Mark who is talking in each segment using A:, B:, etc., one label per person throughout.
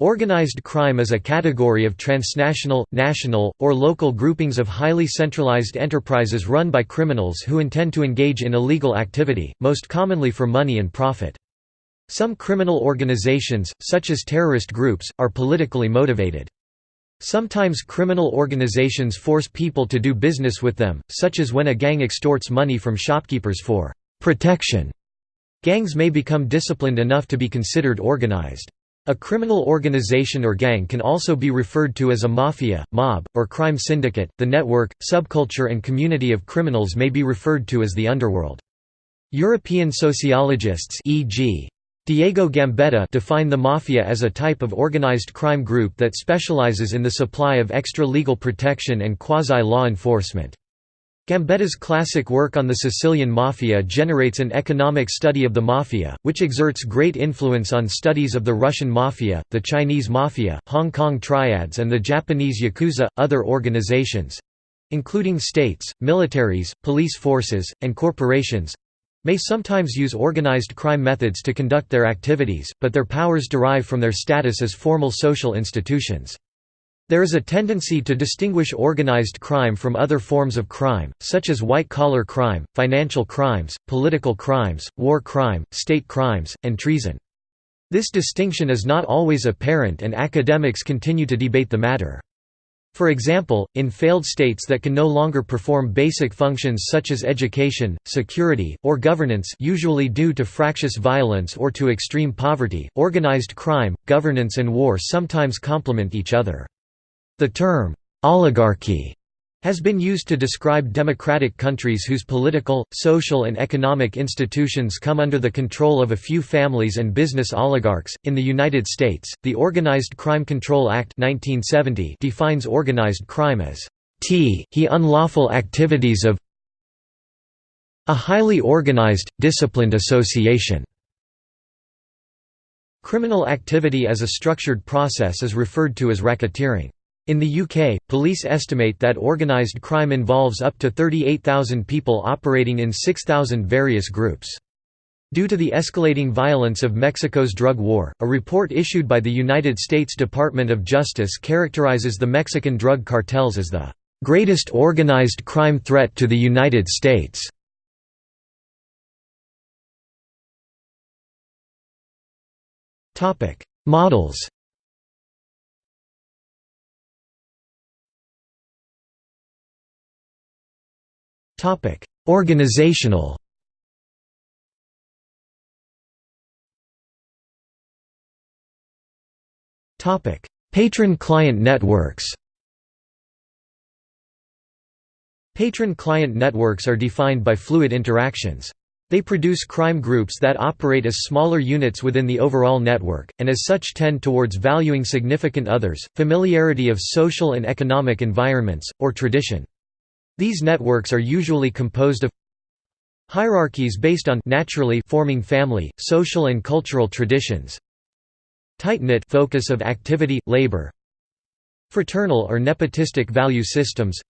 A: Organized crime is a category of transnational, national, or local groupings of highly centralized enterprises run by criminals who intend to engage in illegal activity, most commonly for money and profit. Some criminal organizations, such as terrorist groups, are politically motivated. Sometimes criminal organizations force people to do business with them, such as when a gang extorts money from shopkeepers for protection. Gangs may become disciplined enough to be considered organized. A criminal organization or gang can also be referred to as a mafia, mob, or crime syndicate. The network, subculture, and community of criminals may be referred to as the underworld. European sociologists, e.g., Diego Gambetta, define the mafia as a type of organized crime group that specializes in the supply of extra-legal protection and quasi-law enforcement. Gambetta's classic work on the Sicilian Mafia generates an economic study of the Mafia, which exerts great influence on studies of the Russian Mafia, the Chinese Mafia, Hong Kong Triads and the Japanese Yakuza. Other organizations—including states, militaries, police forces, and corporations—may sometimes use organized crime methods to conduct their activities, but their powers derive from their status as formal social institutions. There is a tendency to distinguish organized crime from other forms of crime, such as white-collar crime, financial crimes, political crimes, war crime, state crimes, and treason. This distinction is not always apparent and academics continue to debate the matter. For example, in failed states that can no longer perform basic functions such as education, security, or governance usually due to fractious violence or to extreme poverty, organized crime, governance and war sometimes complement each other. The term, oligarchy, has been used to describe democratic countries whose political, social, and economic institutions come under the control of a few families and business oligarchs. In the United States, the Organized Crime Control Act 1970 defines organized crime as t he unlawful activities of a highly organized, disciplined association. Criminal activity as a structured process is referred to as racketeering. In the UK, police estimate that organised crime involves up to 38,000 people operating in 6,000 various groups. Due to the escalating violence of Mexico's drug war, a report issued by the United States Department of Justice characterizes the Mexican drug cartels as the greatest organized crime threat to the United States. Models
B: Topic: Organizational.
A: Topic: Patron-client networks. Patron-client networks are defined by fluid interactions. They produce crime groups that operate as smaller units within the overall network, and as such tend towards valuing significant others, familiarity of social and economic environments, or tradition. These networks are usually composed of hierarchies based on naturally forming family, social and cultural traditions tight-knit focus of activity, labor fraternal or nepotistic value systems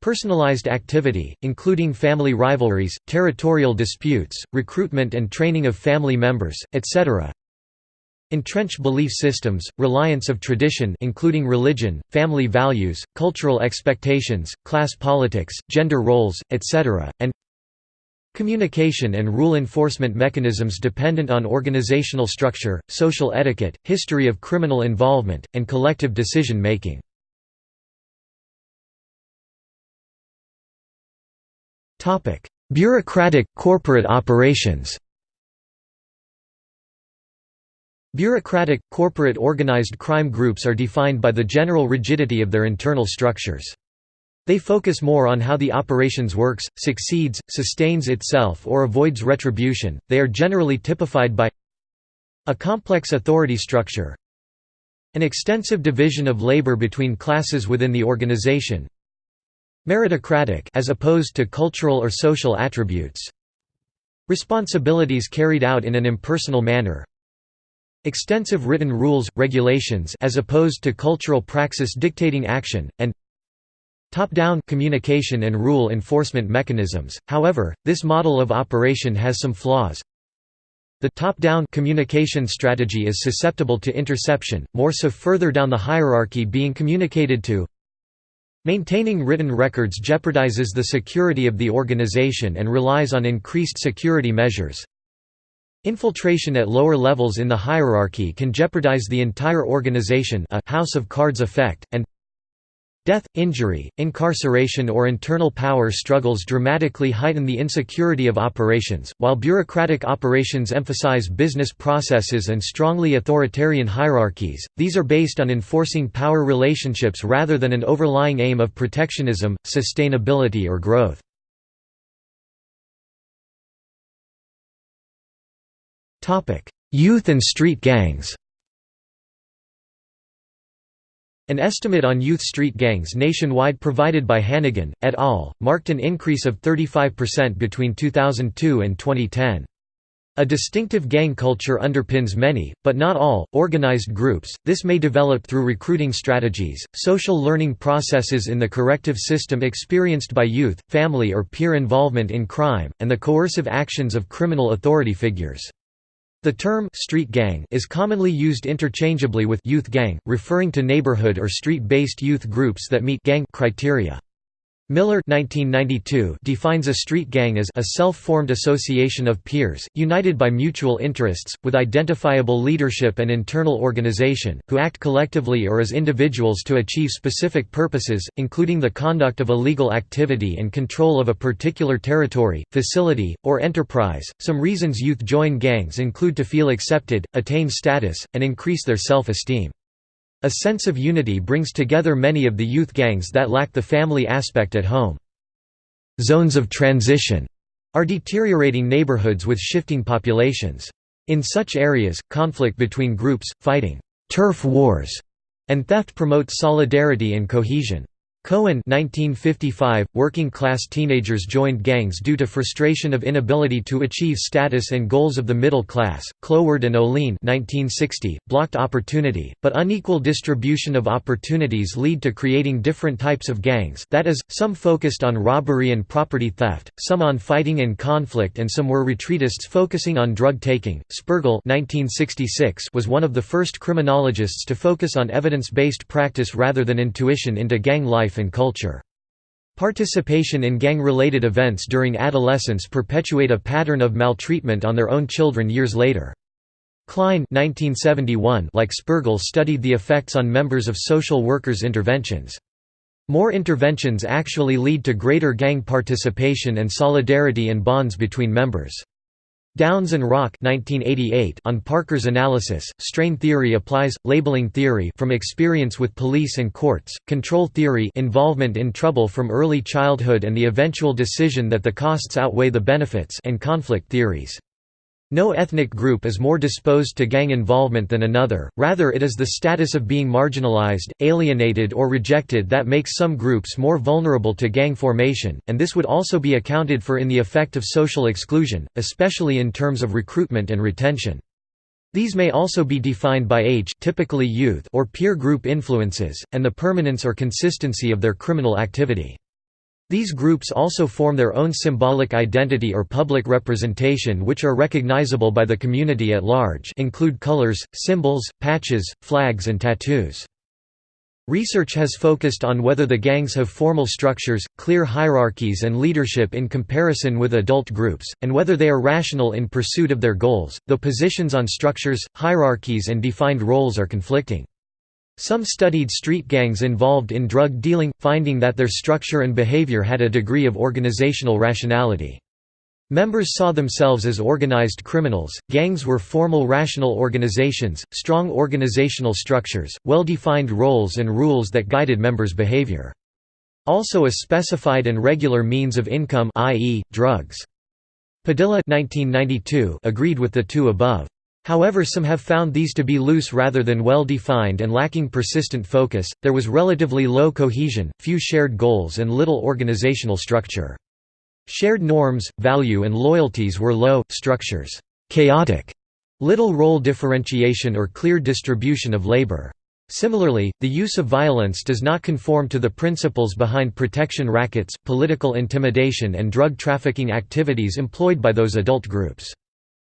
A: personalized activity, including family rivalries, territorial disputes, recruitment and training of family members, etc. Entrenched belief systems, reliance of tradition including religion, family values, cultural expectations, class politics, gender roles, etc., and Communication and rule enforcement mechanisms dependent on organizational structure, social etiquette, history of criminal involvement, and collective decision-making. Bureaucratic, corporate operations Bureaucratic, corporate organized crime groups are defined by the general rigidity of their internal structures. They focus more on how the operations works, succeeds, sustains itself or avoids retribution. They are generally typified by a complex authority structure, an extensive division of labor between classes within the organization, meritocratic as opposed to cultural or social attributes, responsibilities carried out in an impersonal manner, Extensive written rules, regulations as opposed to cultural praxis dictating action, and top-down communication and rule enforcement mechanisms. However, this model of operation has some flaws. The top-down communication strategy is susceptible to interception, more so further down the hierarchy being communicated to. Maintaining written records jeopardizes the security of the organization and relies on increased security measures. Infiltration at lower levels in the hierarchy can jeopardize the entire organization a «house of cards effect», and Death, injury, incarceration or internal power struggles dramatically heighten the insecurity of operations, while bureaucratic operations emphasize business processes and strongly authoritarian hierarchies, these are based on enforcing power relationships rather than an overlying aim of protectionism, sustainability or growth. Youth and street gangs An estimate on youth street gangs nationwide provided by Hannigan, et al., marked an increase of 35% between 2002 and 2010. A distinctive gang culture underpins many, but not all, organized groups. This may develop through recruiting strategies, social learning processes in the corrective system experienced by youth, family or peer involvement in crime, and the coercive actions of criminal authority figures. The term «street gang» is commonly used interchangeably with «youth gang», referring to neighborhood or street-based youth groups that meet gang criteria. Miller 1992 defines a street gang as a self-formed association of peers, united by mutual interests, with identifiable leadership and internal organization, who act collectively or as individuals to achieve specific purposes, including the conduct of illegal activity and control of a particular territory, facility, or enterprise. Some reasons youth join gangs include to feel accepted, attain status, and increase their self-esteem. A sense of unity brings together many of the youth gangs that lack the family aspect at home. Zones of transition are deteriorating neighborhoods with shifting populations. In such areas, conflict between groups, fighting turf wars, and theft promotes solidarity and cohesion. Cohen 1955, working-class teenagers joined gangs due to frustration of inability to achieve status and goals of the middle class. Cloward and Ohlin 1960, blocked opportunity, but unequal distribution of opportunities lead to creating different types of gangs that is, some focused on robbery and property theft, some on fighting and conflict and some were retreatists focusing on drug-taking. Spergel 1966 was one of the first criminologists to focus on evidence-based practice rather than intuition into gang life life and culture. Participation in gang-related events during adolescence perpetuate a pattern of maltreatment on their own children years later. Klein 1971 like Spergel studied the effects on members of social workers' interventions. More interventions actually lead to greater gang participation and solidarity and bonds between members. Downes and Rock 1988 on Parker's analysis, strain theory applies, labeling theory from experience with police and courts, control theory involvement in trouble from early childhood and the eventual decision that the costs outweigh the benefits and conflict theories. No ethnic group is more disposed to gang involvement than another, rather it is the status of being marginalized, alienated or rejected that makes some groups more vulnerable to gang formation, and this would also be accounted for in the effect of social exclusion, especially in terms of recruitment and retention. These may also be defined by age typically youth or peer group influences, and the permanence or consistency of their criminal activity. These groups also form their own symbolic identity or public representation which are recognizable by the community at large include colors, symbols, patches, flags and tattoos. Research has focused on whether the gangs have formal structures, clear hierarchies and leadership in comparison with adult groups, and whether they are rational in pursuit of their goals, though positions on structures, hierarchies and defined roles are conflicting. Some studied street gangs involved in drug dealing, finding that their structure and behavior had a degree of organizational rationality. Members saw themselves as organized criminals. Gangs were formal rational organizations, strong organizational structures, well-defined roles and rules that guided members' behavior. Also a specified and regular means of income i.e., drugs. Padilla 1992 agreed with the two above. However, some have found these to be loose rather than well defined and lacking persistent focus. There was relatively low cohesion, few shared goals, and little organizational structure. Shared norms, value, and loyalties were low, structures chaotic, little role differentiation or clear distribution of labor. Similarly, the use of violence does not conform to the principles behind protection rackets, political intimidation, and drug trafficking activities employed by those adult groups.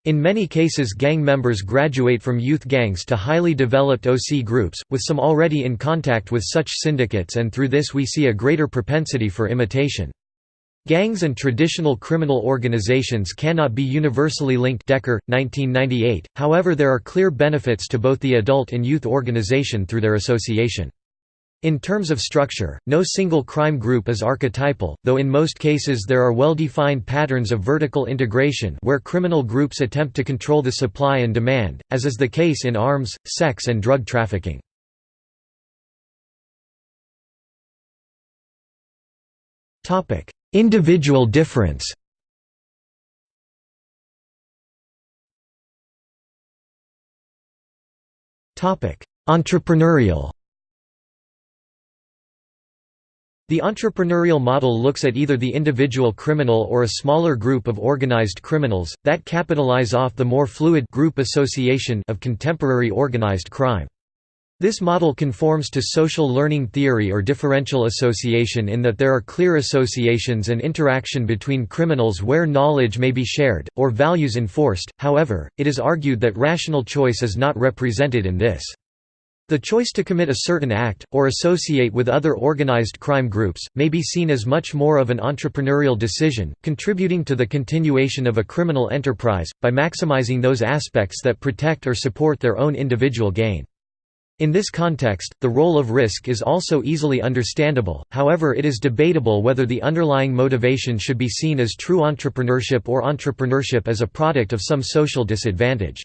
A: In many cases gang members graduate from youth gangs to highly developed OC groups, with some already in contact with such syndicates and through this we see a greater propensity for imitation. Gangs and traditional criminal organizations cannot be universally linked Decker, 1998, however there are clear benefits to both the adult and youth organization through their association. In terms of structure, no single crime group is archetypal, though in most cases there are well-defined patterns of vertical integration where criminal groups attempt to control the supply and demand, as is the case in arms, sex and drug trafficking. Individual difference Entrepreneurial The entrepreneurial model looks at either the individual criminal or a smaller group of organized criminals, that capitalize off the more fluid group association of contemporary organized crime. This model conforms to social learning theory or differential association in that there are clear associations and interaction between criminals where knowledge may be shared, or values enforced, however, it is argued that rational choice is not represented in this. The choice to commit a certain act, or associate with other organized crime groups, may be seen as much more of an entrepreneurial decision, contributing to the continuation of a criminal enterprise, by maximizing those aspects that protect or support their own individual gain. In this context, the role of risk is also easily understandable, however it is debatable whether the underlying motivation should be seen as true entrepreneurship or entrepreneurship as a product of some social disadvantage.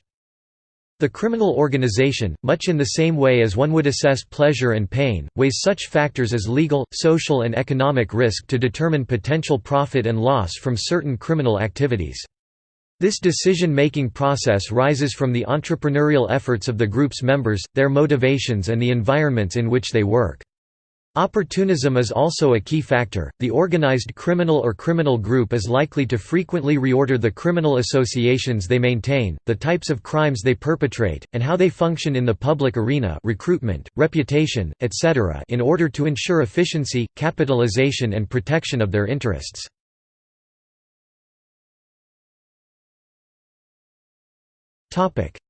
A: The criminal organization, much in the same way as one would assess pleasure and pain, weighs such factors as legal, social and economic risk to determine potential profit and loss from certain criminal activities. This decision-making process rises from the entrepreneurial efforts of the group's members, their motivations and the environments in which they work. Opportunism is also a key factor. The organized criminal or criminal group is likely to frequently reorder the criminal associations they maintain, the types of crimes they perpetrate, and how they function in the public arena recruitment, reputation, etc. in order to ensure efficiency, capitalization and protection of their interests.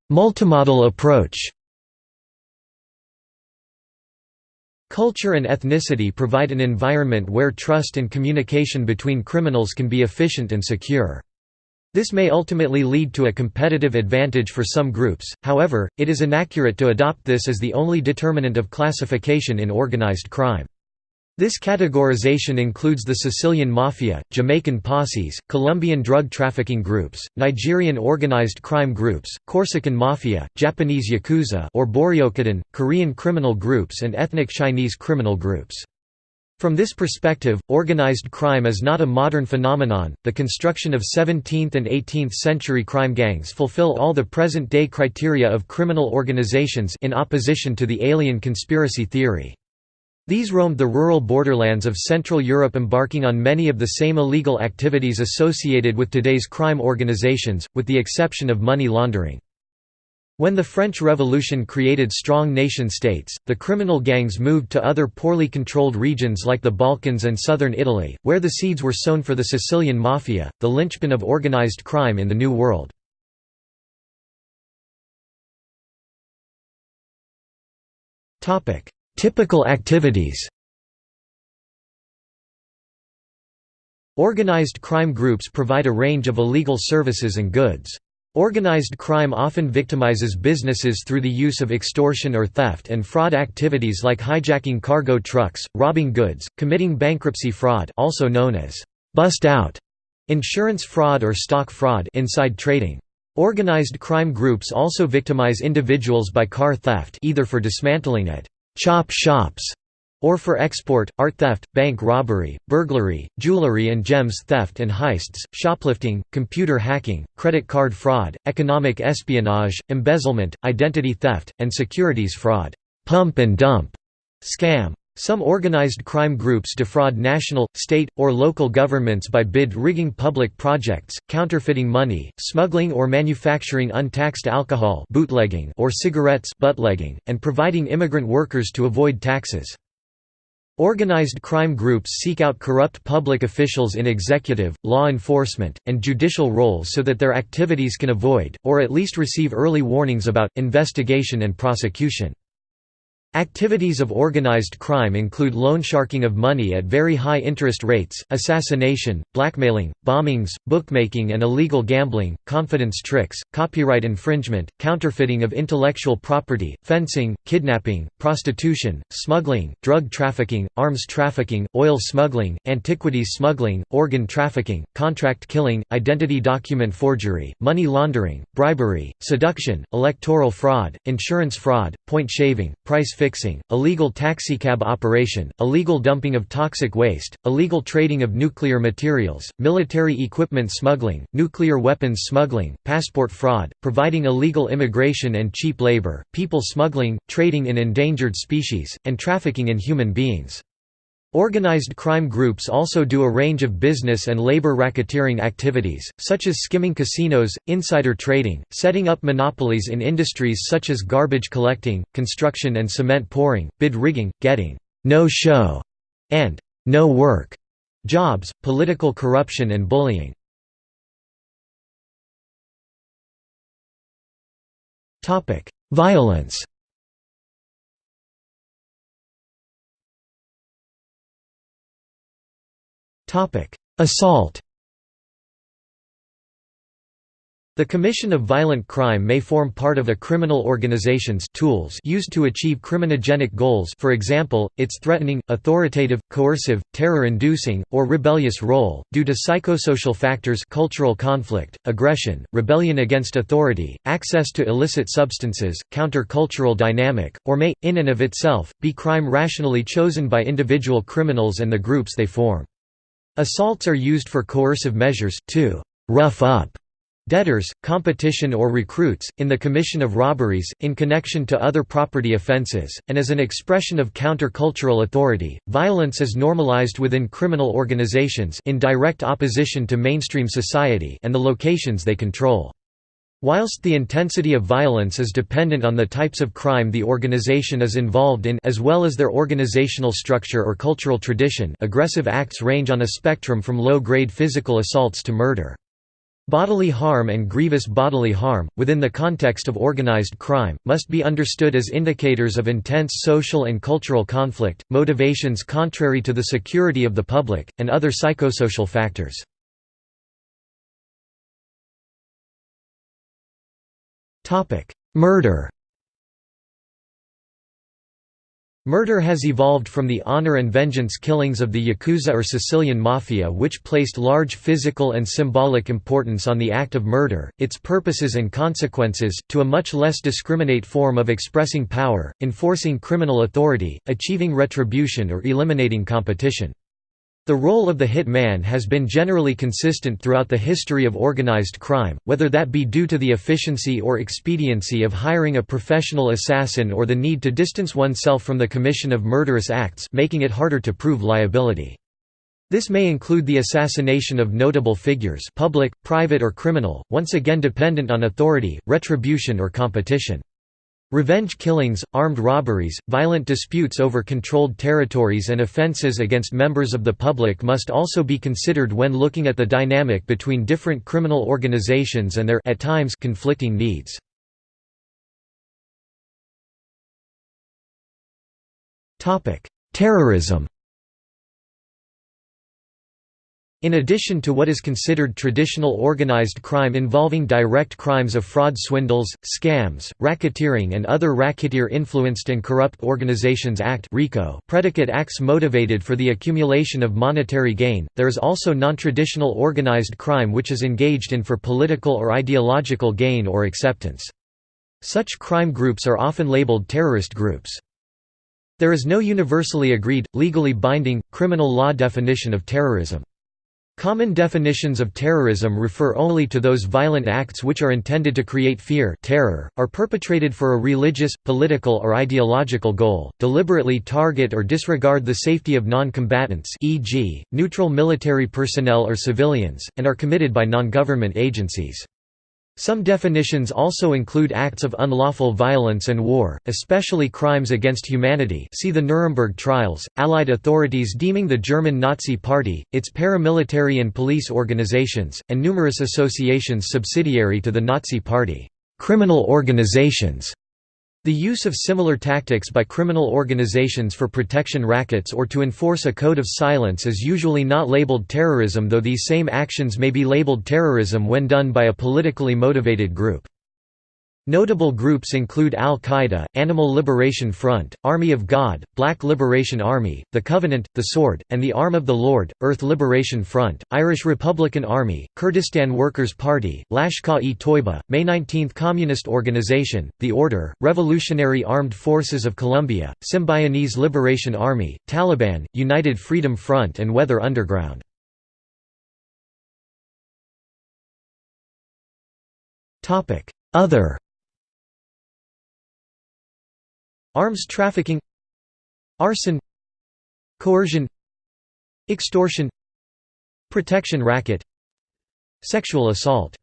A: Multimodal approach Culture and ethnicity provide an environment where trust and communication between criminals can be efficient and secure. This may ultimately lead to a competitive advantage for some groups, however, it is inaccurate to adopt this as the only determinant of classification in organized crime. This categorization includes the Sicilian Mafia, Jamaican posses, Colombian drug trafficking groups, Nigerian organized crime groups, Corsican Mafia, Japanese Yakuza or Boryokudan, Korean criminal groups and ethnic Chinese criminal groups. From this perspective, organized crime is not a modern phenomenon. The construction of 17th and 18th century crime gangs fulfill all the present-day criteria of criminal organizations in opposition to the alien conspiracy theory. These roamed the rural borderlands of Central Europe embarking on many of the same illegal activities associated with today's crime organizations, with the exception of money laundering. When the French Revolution created strong nation-states, the criminal gangs moved to other poorly controlled regions like the Balkans and southern Italy, where the seeds were sown for the Sicilian Mafia, the linchpin of organized crime in the New World. Typical activities Organized crime groups provide a range of illegal services and goods. Organized crime often victimizes businesses through the use of extortion or theft and fraud activities like hijacking cargo trucks, robbing goods, committing bankruptcy fraud also known as bust out, insurance fraud or stock fraud inside trading. Organized crime groups also victimize individuals by car theft either for dismantling it chop shops, or for export, art theft, bank robbery, burglary, jewelry and gems theft and heists, shoplifting, computer hacking, credit card fraud, economic espionage, embezzlement, identity theft, and securities fraud pump and dump scam. Some organized crime groups defraud national, state, or local governments by bid rigging public projects, counterfeiting money, smuggling or manufacturing untaxed alcohol bootlegging or cigarettes buttlegging, and providing immigrant workers to avoid taxes. Organized crime groups seek out corrupt public officials in executive, law enforcement, and judicial roles so that their activities can avoid, or at least receive early warnings about, investigation and prosecution. Activities of organized crime include loansharking of money at very high interest rates, assassination, blackmailing, bombings, bookmaking and illegal gambling, confidence tricks, copyright infringement, counterfeiting of intellectual property, fencing, kidnapping, prostitution, smuggling, drug trafficking, arms trafficking, oil smuggling, antiquities smuggling, organ trafficking, contract killing, identity document forgery, money laundering, bribery, seduction, electoral fraud, insurance fraud, point shaving, price fixing, illegal taxicab operation, illegal dumping of toxic waste, illegal trading of nuclear materials, military equipment smuggling, nuclear weapons smuggling, passport fraud, providing illegal immigration and cheap labor, people smuggling, trading in endangered species, and trafficking in human beings. Organized crime groups also do a range of business and labor racketeering activities, such as skimming casinos, insider trading, setting up monopolies in industries such as garbage collecting, construction and cement pouring, bid rigging, getting no show and no work jobs, political corruption and bullying. Violence Assault The commission of violent crime may form part of a criminal organization's tools used to achieve criminogenic goals for example, its threatening, authoritative, coercive, terror-inducing, or rebellious role, due to psychosocial factors cultural conflict, aggression, rebellion against authority, access to illicit substances, counter-cultural dynamic, or may, in and of itself, be crime rationally chosen by individual criminals and the groups they form. Assaults are used for coercive measures, to «rough up» debtors, competition or recruits, in the commission of robberies, in connection to other property offences, and as an expression of counter-cultural authority. Violence is normalized within criminal organizations in direct opposition to mainstream society and the locations they control. Whilst the intensity of violence is dependent on the types of crime the organization is involved in as well as their organizational structure or cultural tradition aggressive acts range on a spectrum from low-grade physical assaults to murder. Bodily harm and grievous bodily harm, within the context of organized crime, must be understood as indicators of intense social and cultural conflict, motivations contrary to the security of the public, and other psychosocial factors. Murder Murder has evolved from the honor and vengeance killings of the Yakuza or Sicilian Mafia which placed large physical and symbolic importance on the act of murder, its purposes and consequences, to a much less discriminate form of expressing power, enforcing criminal authority, achieving retribution or eliminating competition. The role of the hit man has been generally consistent throughout the history of organized crime, whether that be due to the efficiency or expediency of hiring a professional assassin or the need to distance oneself from the commission of murderous acts making it harder to prove liability. This may include the assassination of notable figures public, private or criminal, once again dependent on authority, retribution or competition. Revenge killings, armed robberies, violent disputes over controlled territories and offences against members of the public must also be considered when looking at the dynamic between different criminal organizations and their at times conflicting needs. Terrorism In addition to what is considered traditional organized crime involving direct crimes of fraud swindles, scams, racketeering and other Racketeer-Influenced and Corrupt Organizations Act predicate acts motivated for the accumulation of monetary gain, there is also non-traditional organized crime which is engaged in for political or ideological gain or acceptance. Such crime groups are often labeled terrorist groups. There is no universally agreed, legally binding, criminal law definition of terrorism. Common definitions of terrorism refer only to those violent acts which are intended to create fear terror, are perpetrated for a religious, political or ideological goal, deliberately target or disregard the safety of non-combatants e.g., neutral military personnel or civilians, and are committed by non-government agencies. Some definitions also include acts of unlawful violence and war, especially crimes against humanity see the Nuremberg trials, Allied authorities deeming the German Nazi Party, its paramilitary and police organizations, and numerous associations subsidiary to the Nazi Party, criminal organizations. The use of similar tactics by criminal organizations for protection rackets or to enforce a code of silence is usually not labeled terrorism though these same actions may be labeled terrorism when done by a politically motivated group. Notable groups include Al-Qaeda, Animal Liberation Front, Army of God, Black Liberation Army, The Covenant, The Sword, and the Arm of the Lord, Earth Liberation Front, Irish Republican Army, Kurdistan Workers' Party, Lashkar-e-Toiba, May 19 Communist Organization, The Order, Revolutionary Armed Forces of Colombia, Symbionese Liberation Army, Taliban, United Freedom Front and Weather Underground. Other Arms trafficking Arson Coercion Extortion Protection racket Sexual assault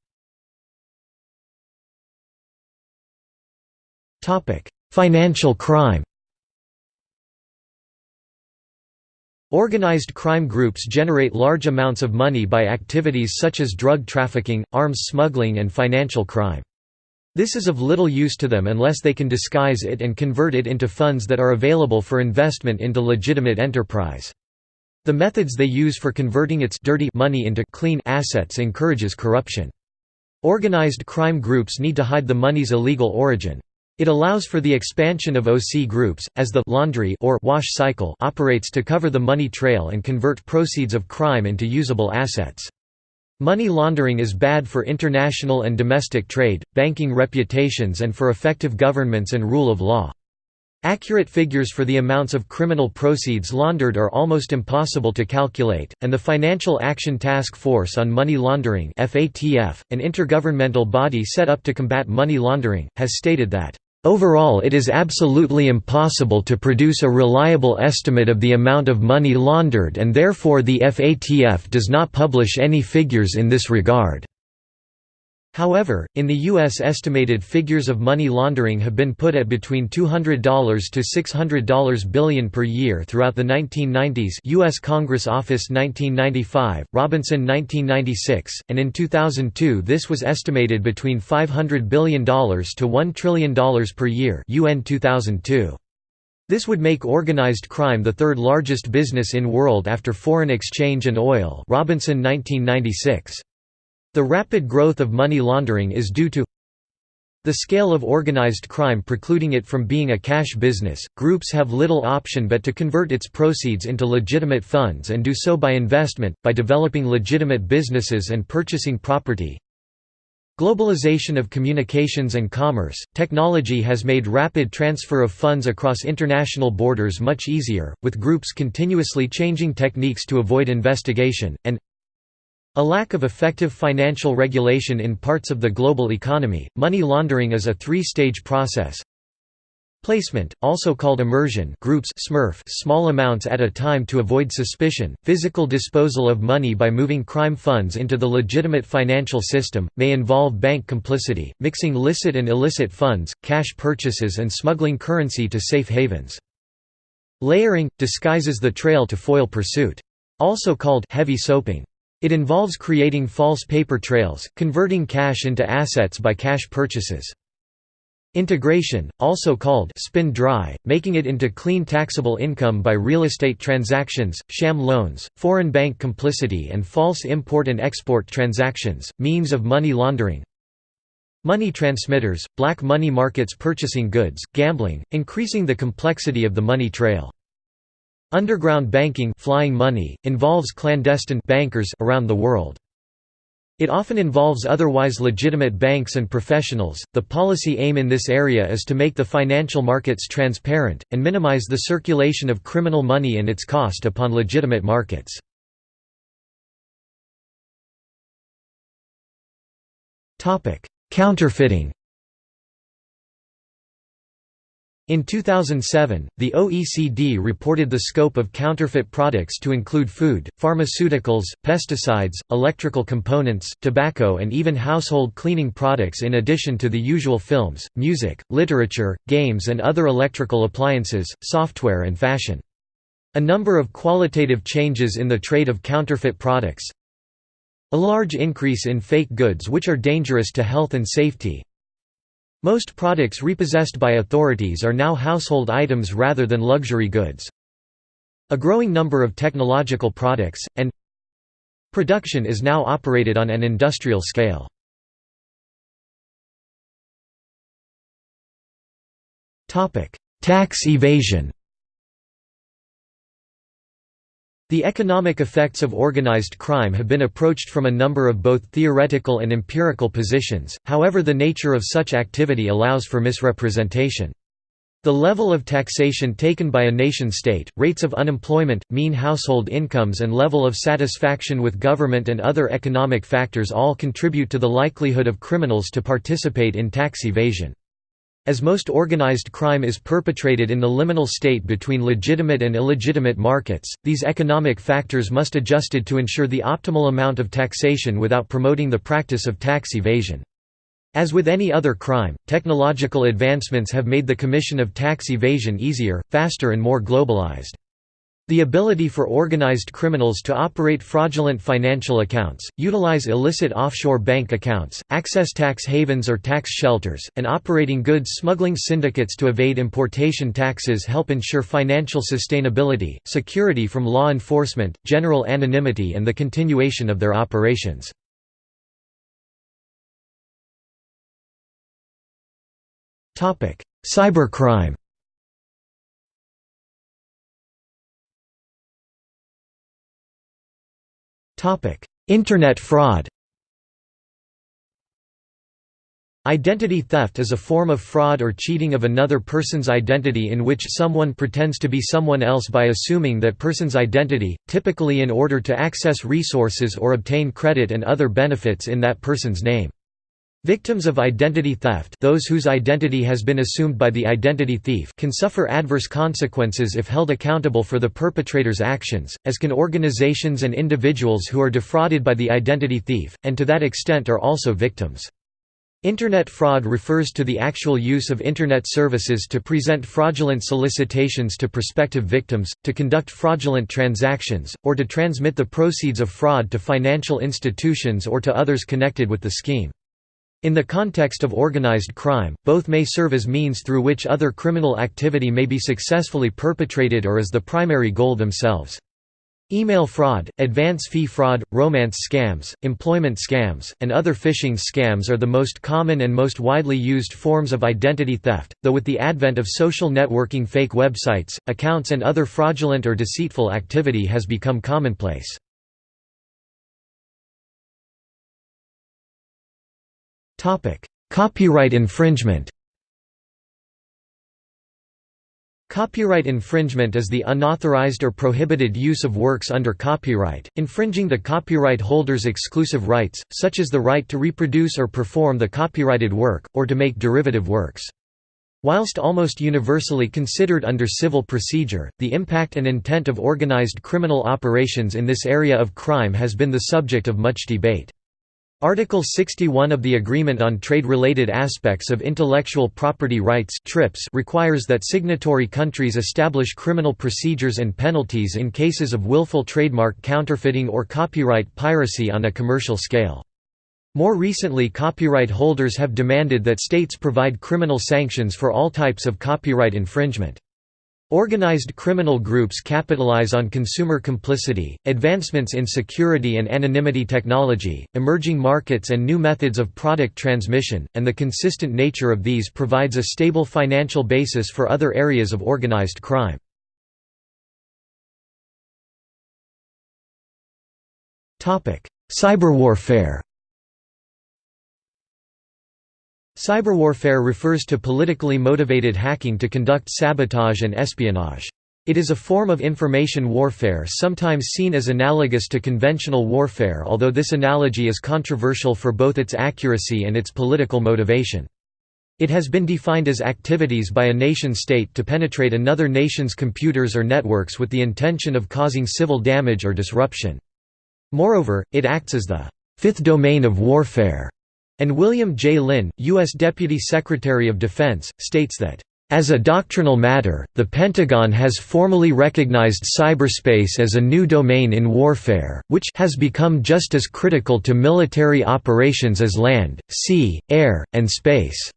A: Financial crime Organized crime groups generate large amounts of money by activities such as drug trafficking, arms smuggling and financial crime. This is of little use to them unless they can disguise it and convert it into funds that are available for investment into legitimate enterprise. The methods they use for converting its dirty money into clean assets encourages corruption. Organized crime groups need to hide the money's illegal origin. It allows for the expansion of OC groups, as the laundry or wash cycle operates to cover the money trail and convert proceeds of crime into usable assets. Money laundering is bad for international and domestic trade, banking reputations and for effective governments and rule of law. Accurate figures for the amounts of criminal proceeds laundered are almost impossible to calculate, and the Financial Action Task Force on Money Laundering an intergovernmental body set up to combat money laundering, has stated that Overall it is absolutely impossible to produce a reliable estimate of the amount of money laundered and therefore the FATF does not publish any figures in this regard. However, in the U.S. estimated figures of money laundering have been put at between $200 to $600 billion per year throughout the 1990s U.S. Congress Office 1995, Robinson 1996, and in 2002 this was estimated between $500 billion to $1 trillion per year UN 2002. This would make organized crime the third largest business in world after foreign exchange and oil Robinson 1996. The rapid growth of money laundering is due to the scale of organized crime precluding it from being a cash business, groups have little option but to convert its proceeds into legitimate funds and do so by investment, by developing legitimate businesses and purchasing property. Globalization of communications and commerce, technology has made rapid transfer of funds across international borders much easier, with groups continuously changing techniques to avoid investigation, and a lack of effective financial regulation in parts of the global economy. Money laundering is a three-stage process. Placement, also called immersion groups smurf small amounts at a time to avoid suspicion, physical disposal of money by moving crime funds into the legitimate financial system, may involve bank complicity, mixing licit and illicit funds, cash purchases and smuggling currency to safe havens. Layering, disguises the trail to foil pursuit. Also called heavy soaping. It involves creating false paper trails, converting cash into assets by cash purchases. Integration, also called spin dry, making it into clean taxable income by real estate transactions, sham loans, foreign bank complicity and false import and export transactions, means of money laundering. Money transmitters, black money markets purchasing goods, gambling, increasing the complexity of the money trail. Underground banking flying money, involves clandestine bankers around the world. It often involves otherwise legitimate banks and professionals. The policy aim in this area is to make the financial markets transparent, and minimize the circulation of criminal money and its cost upon legitimate markets. Counterfeiting In 2007, the OECD reported the scope of counterfeit products to include food, pharmaceuticals, pesticides, electrical components, tobacco and even household cleaning products in addition to the usual films, music, literature, games and other electrical appliances, software and fashion. A number of qualitative changes in the trade of counterfeit products A large increase in fake goods which are dangerous to health and safety most products repossessed by authorities are now household items rather than luxury goods. A growing number of technological products, and production is now operated on an industrial scale. Tax evasion The economic effects of organized crime have been approached from a number of both theoretical and empirical positions, however the nature of such activity allows for misrepresentation. The level of taxation taken by a nation-state, rates of unemployment, mean household incomes and level of satisfaction with government and other economic factors all contribute to the likelihood of criminals to participate in tax evasion. As most organized crime is perpetrated in the liminal state between legitimate and illegitimate markets, these economic factors must adjusted to ensure the optimal amount of taxation without promoting the practice of tax evasion. As with any other crime, technological advancements have made the commission of tax evasion easier, faster and more globalized. The ability for organized criminals to operate fraudulent financial accounts, utilize illicit offshore bank accounts, access tax havens or tax shelters, and operating goods smuggling syndicates to evade importation taxes help ensure financial sustainability, security from law enforcement, general anonymity and the continuation of their operations. Cybercrime Internet fraud Identity theft is a form of fraud or cheating of another person's identity in which someone pretends to be someone else by assuming that person's identity, typically in order to access resources or obtain credit and other benefits in that person's name. Victims of identity theft those whose identity has been assumed by the identity thief can suffer adverse consequences if held accountable for the perpetrator's actions, as can organizations and individuals who are defrauded by the identity thief, and to that extent are also victims. Internet fraud refers to the actual use of Internet services to present fraudulent solicitations to prospective victims, to conduct fraudulent transactions, or to transmit the proceeds of fraud to financial institutions or to others connected with the scheme. In the context of organized crime, both may serve as means through which other criminal activity may be successfully perpetrated or as the primary goal themselves. Email fraud, advance fee fraud, romance scams, employment scams, and other phishing scams are the most common and most widely used forms of identity theft, though with the advent of social networking fake websites, accounts and other fraudulent or deceitful activity has become commonplace. Copyright infringement Copyright infringement is the unauthorized or prohibited use of works under copyright, infringing the copyright holder's exclusive rights, such as the right to reproduce or perform the copyrighted work, or to make derivative works. Whilst almost universally considered under civil procedure, the impact and intent of organized criminal operations in this area of crime has been the subject of much debate. Article 61 of the Agreement on Trade-Related Aspects of Intellectual Property Rights requires that signatory countries establish criminal procedures and penalties in cases of willful trademark counterfeiting or copyright piracy on a commercial scale. More recently copyright holders have demanded that states provide criminal sanctions for all types of copyright infringement. Organized criminal groups capitalize on consumer complicity, advancements in security and anonymity technology, emerging markets and new methods of product transmission, and the consistent nature of these provides a stable financial basis for other areas of organized crime. Cyberwarfare Cyberwarfare refers to politically motivated hacking to conduct sabotage and espionage. It is a form of information warfare sometimes seen as analogous to conventional warfare although this analogy is controversial for both its accuracy and its political motivation. It has been defined as activities by a nation-state to penetrate another nation's computers or networks with the intention of causing civil damage or disruption. Moreover, it acts as the fifth domain of warfare, and William J. Lynn, U.S. Deputy Secretary of Defense, states that as a doctrinal matter, the Pentagon has formally recognized cyberspace as a new domain in warfare, which has become just as critical to military operations as land, sea, air, and space.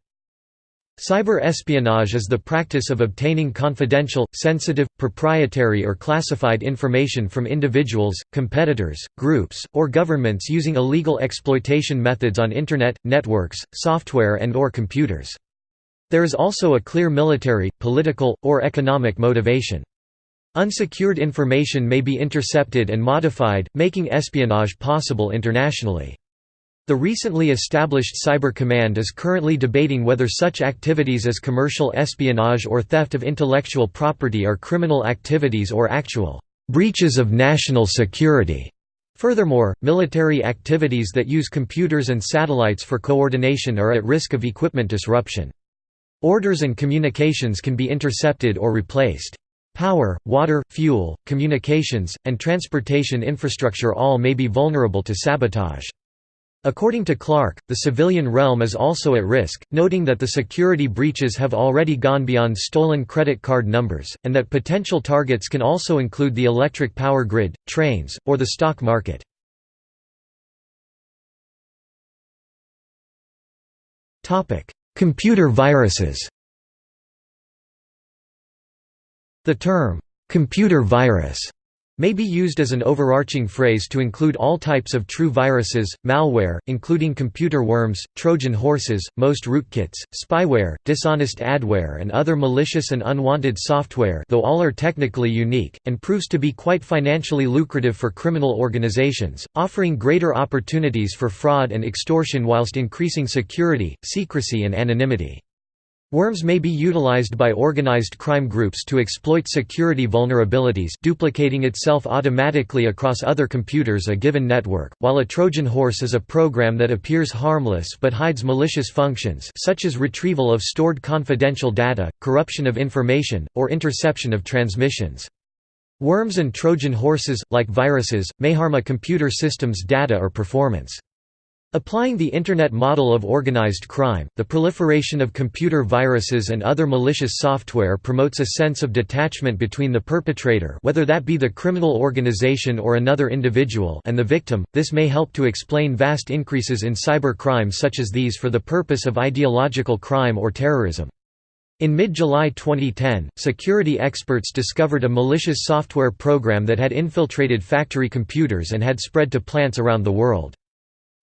A: Cyber espionage is the practice of obtaining confidential, sensitive, proprietary or classified information from individuals, competitors, groups, or governments using illegal exploitation methods on Internet, networks, software and or computers. There is also a clear military, political, or economic motivation. Unsecured information may be intercepted and modified, making espionage possible internationally. The recently established Cyber Command is currently debating whether such activities as commercial espionage or theft of intellectual property are criminal activities or actual breaches of national security. Furthermore, military activities that use computers and satellites for coordination are at risk of equipment disruption. Orders and communications can be intercepted or replaced. Power, water, fuel, communications, and transportation infrastructure all may be vulnerable to sabotage. According to Clarke, the civilian realm is also at risk, noting that the security breaches have already gone beyond stolen credit card numbers, and that potential targets can also include the electric power grid, trains, or the stock market. Computer viruses The term, "'computer virus' may be used as an overarching phrase to include all types of true viruses, malware, including computer worms, Trojan horses, most rootkits, spyware, dishonest adware and other malicious and unwanted software though all are technically unique, and proves to be quite financially lucrative for criminal organizations, offering greater opportunities for fraud and extortion whilst increasing security, secrecy and anonymity. Worms may be utilized by organized crime groups to exploit security vulnerabilities duplicating itself automatically across other computers a given network, while a Trojan horse is a program that appears harmless but hides malicious functions such as retrieval of stored confidential data, corruption of information, or interception of transmissions. Worms and Trojan horses, like viruses, may harm a computer system's data or performance. Applying the Internet model of organized crime, the proliferation of computer viruses and other malicious software promotes a sense of detachment between the perpetrator whether that be the criminal organization or another individual and the victim. This may help to explain vast increases in cyber crime such as these for the purpose of ideological crime or terrorism. In mid-July 2010, security experts discovered a malicious software program that had infiltrated factory computers and had spread to plants around the world.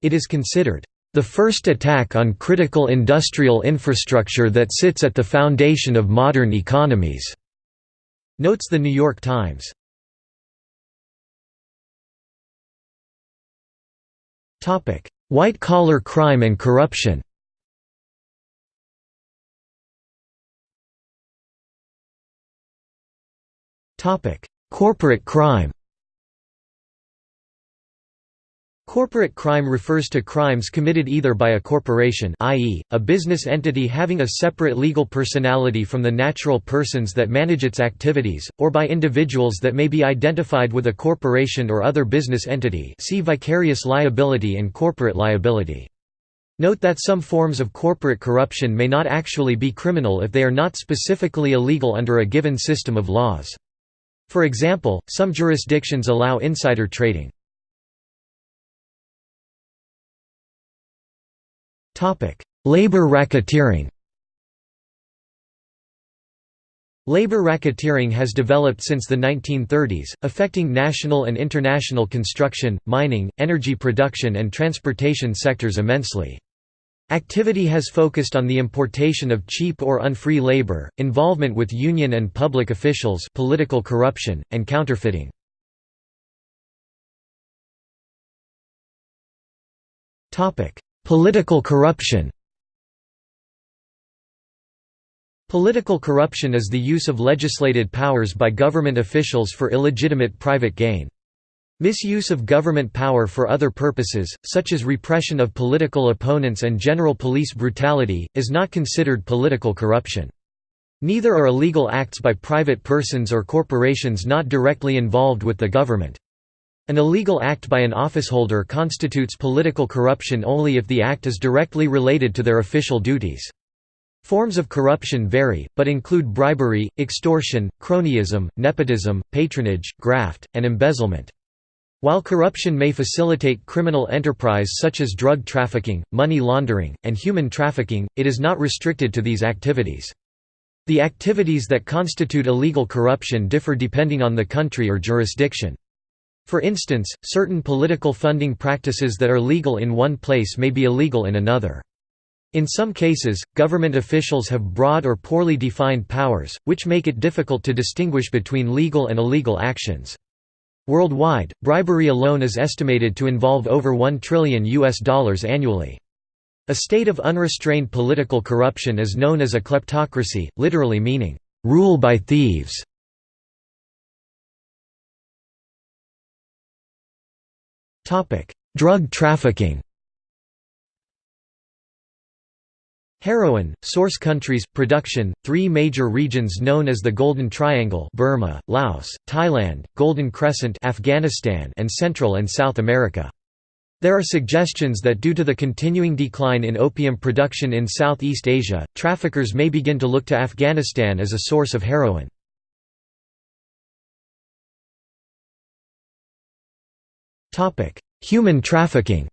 A: It is considered the first attack on critical industrial infrastructure that sits at the foundation of modern economies, notes The New York Times. White-collar crime and corruption Corporate crime Corporate crime refers to crimes committed either by a corporation i.e., a business entity having a separate legal personality from the natural persons that manage its activities, or by individuals that may be identified with a corporation or other business entity see vicarious liability and corporate liability. Note that some forms of corporate corruption may not actually be criminal if they are not specifically illegal under a given system of laws. For example, some jurisdictions allow insider trading. Labor racketeering Labor racketeering has developed since the 1930s, affecting national and international construction, mining, energy production and transportation sectors immensely. Activity has focused on the importation of cheap or unfree labor, involvement with union and public officials political corruption, and counterfeiting. Political corruption Political corruption is the use of legislated powers by government officials for illegitimate private gain. Misuse of government power for other purposes, such as repression of political opponents and general police brutality, is not considered political corruption. Neither are illegal acts by private persons or corporations not directly involved with the government. An illegal act by an officeholder constitutes political corruption only if the act is directly related to their official duties. Forms of corruption vary, but include bribery, extortion, cronyism, nepotism, patronage, graft, and embezzlement. While corruption may facilitate criminal enterprise such as drug trafficking, money laundering, and human trafficking, it is not restricted to these activities. The activities that constitute illegal corruption differ depending on the country or jurisdiction. For instance, certain political funding practices that are legal in one place may be illegal in another. In some cases, government officials have broad or poorly defined powers, which make it difficult to distinguish between legal and illegal actions. Worldwide, bribery alone is estimated to involve over 1 trillion US dollars annually. A state of unrestrained political corruption is known as a kleptocracy, literally meaning, "...rule by thieves". Drug trafficking Heroin, source countries, production, three major regions known as the Golden Triangle Burma, Laos, Thailand, Golden Crescent Afghanistan and Central and South America. There are suggestions that due to the continuing decline in opium production in Southeast Asia, traffickers may begin to look to Afghanistan as a source of heroin. Human trafficking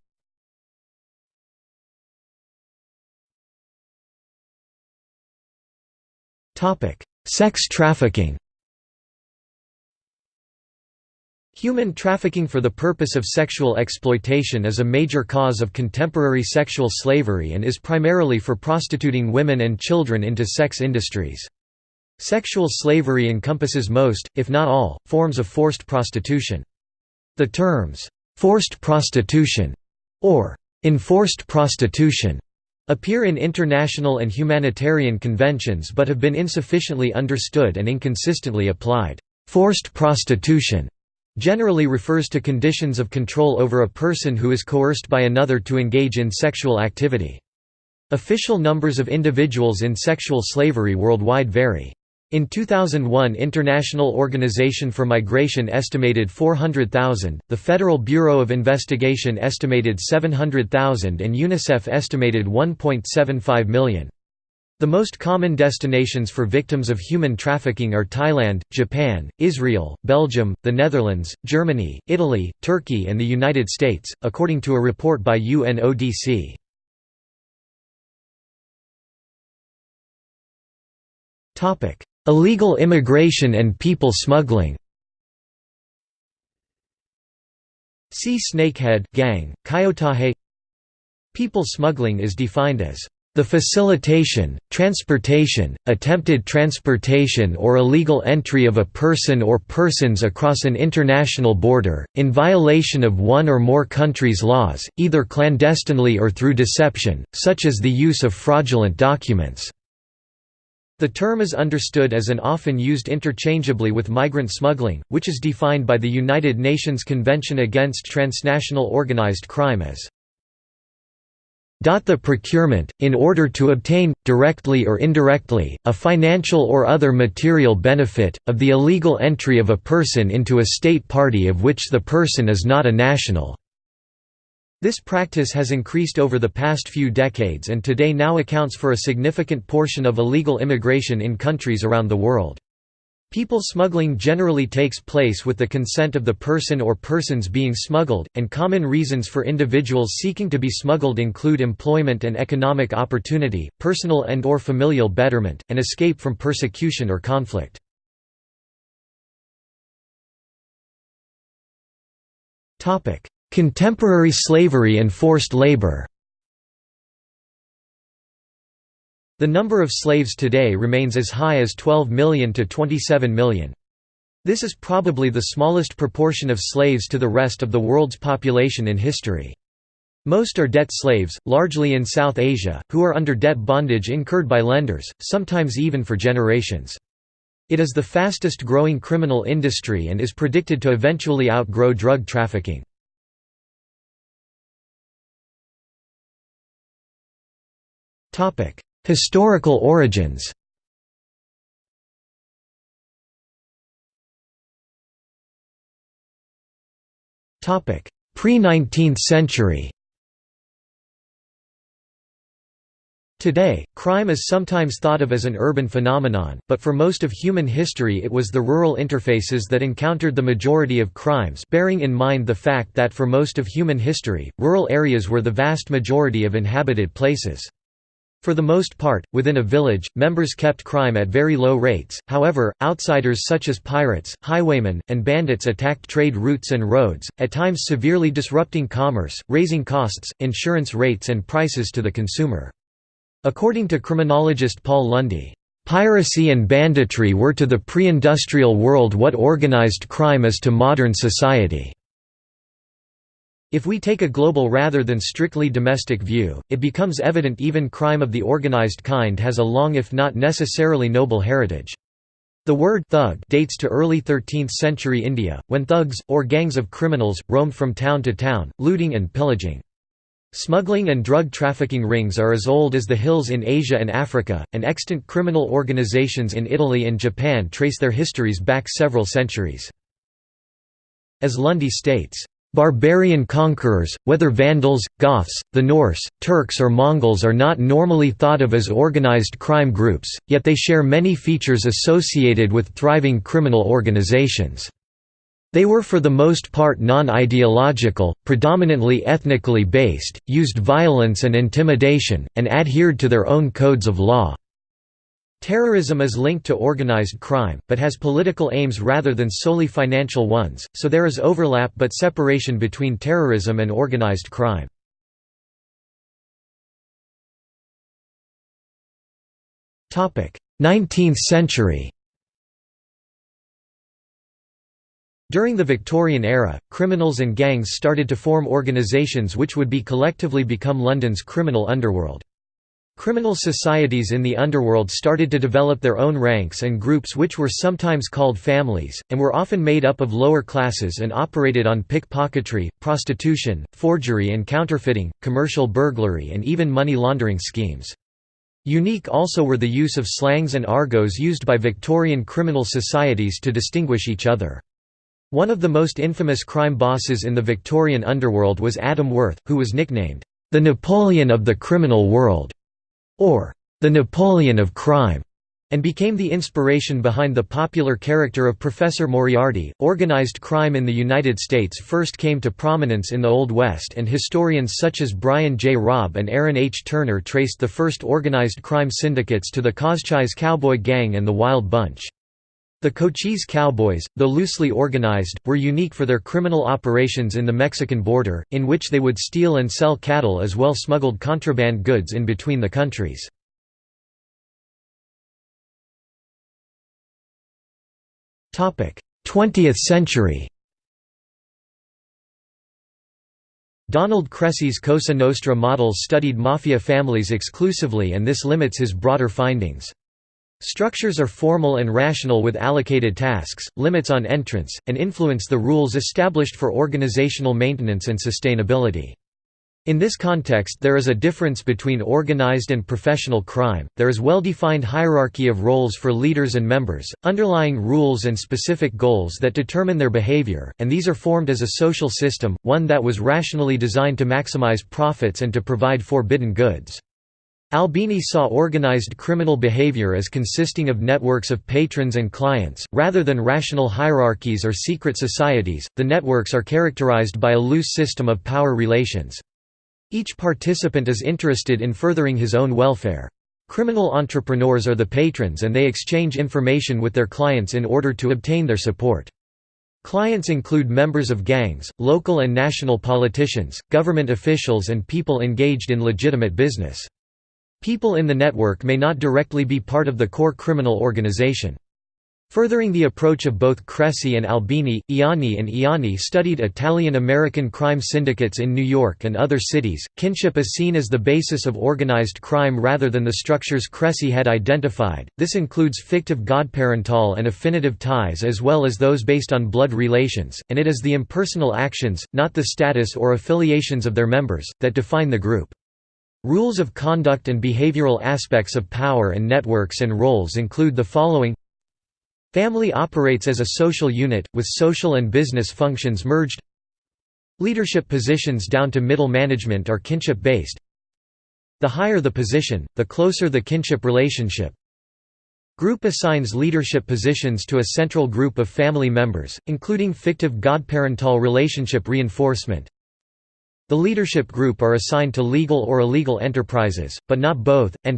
A: Topic: Sex trafficking Human trafficking for the purpose of sexual exploitation is a major cause of contemporary sexual slavery and is primarily for prostituting women and children into sex industries. Sexual slavery encompasses most, if not all, forms of forced prostitution. The terms, "'forced prostitution' or "'enforced prostitution' appear in international and humanitarian conventions but have been insufficiently understood and inconsistently applied. Forced prostitution generally refers to conditions of control over a person who is coerced by another to engage in sexual activity. Official numbers of individuals in sexual slavery worldwide vary. In 2001 International Organization for Migration estimated 400,000, the Federal Bureau of Investigation estimated 700,000 and UNICEF estimated 1.75 million. The most common destinations for victims of human trafficking are Thailand, Japan, Israel, Belgium, the Netherlands, Germany, Italy, Turkey and the United States, according to a report by UNODC. Topic: Illegal immigration and people smuggling See snakehead gang, Coyotaje People smuggling is defined as the facilitation, transportation, attempted transportation or illegal entry of a person or persons across an international border, in violation of one or more countries' laws, either clandestinely or through deception, such as the use of fraudulent documents. The term is understood as an often used interchangeably with migrant smuggling, which is defined by the United Nations Convention Against Transnational Organized Crime as the procurement, in order to obtain, directly or indirectly, a financial or other material benefit, of the illegal entry of a person into a state party of which the person is not a national. This practice has increased over the past few decades and today now accounts for a significant portion of illegal immigration in countries around the world. People smuggling generally takes place with the consent of the person or persons being smuggled, and common reasons for individuals seeking to be smuggled include employment and economic opportunity, personal and or familial betterment, and escape from persecution or conflict. Contemporary slavery and forced labor The number of slaves today remains as high as 12 million to 27 million. This is probably the smallest proportion of slaves to the rest of the world's population in history. Most are debt slaves, largely in South Asia, who are under debt bondage incurred by lenders, sometimes even for generations. It is the fastest growing criminal industry and is predicted to eventually outgrow drug trafficking. Historical origins Pre-19th century Today, crime is sometimes thought of as an urban phenomenon, but for most of human history it was the rural interfaces that encountered the majority of crimes bearing in mind the fact that for most of human history, rural areas were the vast majority of inhabited places. For the most part, within a village, members kept crime at very low rates, however, outsiders such as pirates, highwaymen, and bandits attacked trade routes and roads, at times severely disrupting commerce, raising costs, insurance rates and prices to the consumer. According to criminologist Paul Lunde, "...piracy and banditry were to the pre-industrial world what organized crime is to modern society." If we take a global rather than strictly domestic view, it becomes evident even crime of the organized kind has a long if not necessarily noble heritage. The word thug dates to early 13th century India, when thugs, or gangs of criminals, roamed from town to town, looting and pillaging. Smuggling and drug trafficking rings are as old as the hills in Asia and Africa, and extant criminal organizations in Italy and Japan trace their histories back several centuries. As Lunde states, Barbarian conquerors, whether Vandals, Goths, the Norse, Turks or Mongols are not normally thought of as organized crime groups, yet they share many features associated with thriving criminal organizations. They were for the most part non-ideological, predominantly ethnically based, used violence and intimidation, and adhered to their own codes of law. Terrorism is linked to organized crime, but has political aims rather than solely financial ones, so there is overlap but separation between terrorism and organized crime. Topic: Nineteenth century During the Victorian era, criminals and gangs started to form organisations which would be collectively become London's criminal underworld. Criminal societies in the underworld started to develop their own ranks and groups which were sometimes called families, and were often made up of lower classes and operated on pickpocketry, prostitution, forgery and counterfeiting, commercial burglary and even money laundering schemes. Unique also were the use of slangs and argots used by Victorian criminal societies to distinguish each other. One of the most infamous crime bosses in the Victorian underworld was Adam Worth, who was nicknamed, "...the Napoleon of the criminal world", or "...the Napoleon of crime", and became the inspiration behind the popular character of Professor Moriarty. Organized crime in the United States first came to prominence in the Old West, and historians such as Brian J. Robb and Erin H. Turner traced the first organized crime syndicates to the Cochise Cowboy Gang and the Wild Bunch. The Cochise Cowboys, though loosely organized, were unique for their criminal operations in the Mexican border, in which they would steal and sell cattle as well smuggled contraband goods in between the countries. Topic: Twentieth century Donald Cressey's Cosa Nostra models studied mafia families exclusively and this limits his broader findings. Structures are formal and rational with allocated tasks, limits on entrance, and influence the rules established for organizational maintenance and sustainability. In this context there is a difference between organized and professional crime, there is well-defined hierarchy of roles for leaders and members, underlying rules and specific goals that determine their behavior, and these are formed as a social system, one that was rationally designed to maximize profits and to provide forbidden goods. Albini saw organized criminal behavior as consisting of networks of patrons and clients, rather than rational hierarchies or secret societies. The networks are characterized by a loose system of power relations. Each participant is interested in furthering his own welfare. Criminal entrepreneurs are the patrons and they exchange information with their clients in order to obtain their support. Clients include members of gangs, local and national politicians, government officials and people engaged in legitimate business. People in the network may not directly be part of the core criminal organization. Furthering the approach of both Cressey and Albini, Ianni and Ianni studied Italian-American crime syndicates in New York and other cities. Kinship is seen as the basis of organized crime rather than the structures Cressey had identified. This includes fictive godparental and affinitive ties as well as those based on blood relations, and it is the impersonal actions, not the status or affiliations of their members, that define the group. Rules of conduct and behavioral aspects of power and networks and roles include the following. Family operates as a social unit, with social and business functions merged. Leadership positions down to middle management are kinship-based. The higher the position, the closer the kinship relationship. Group assigns leadership positions to a central group of family members, including fictive godparental relationship reinforcement The leadership group are assigned to legal or illegal enterprises, but not both, and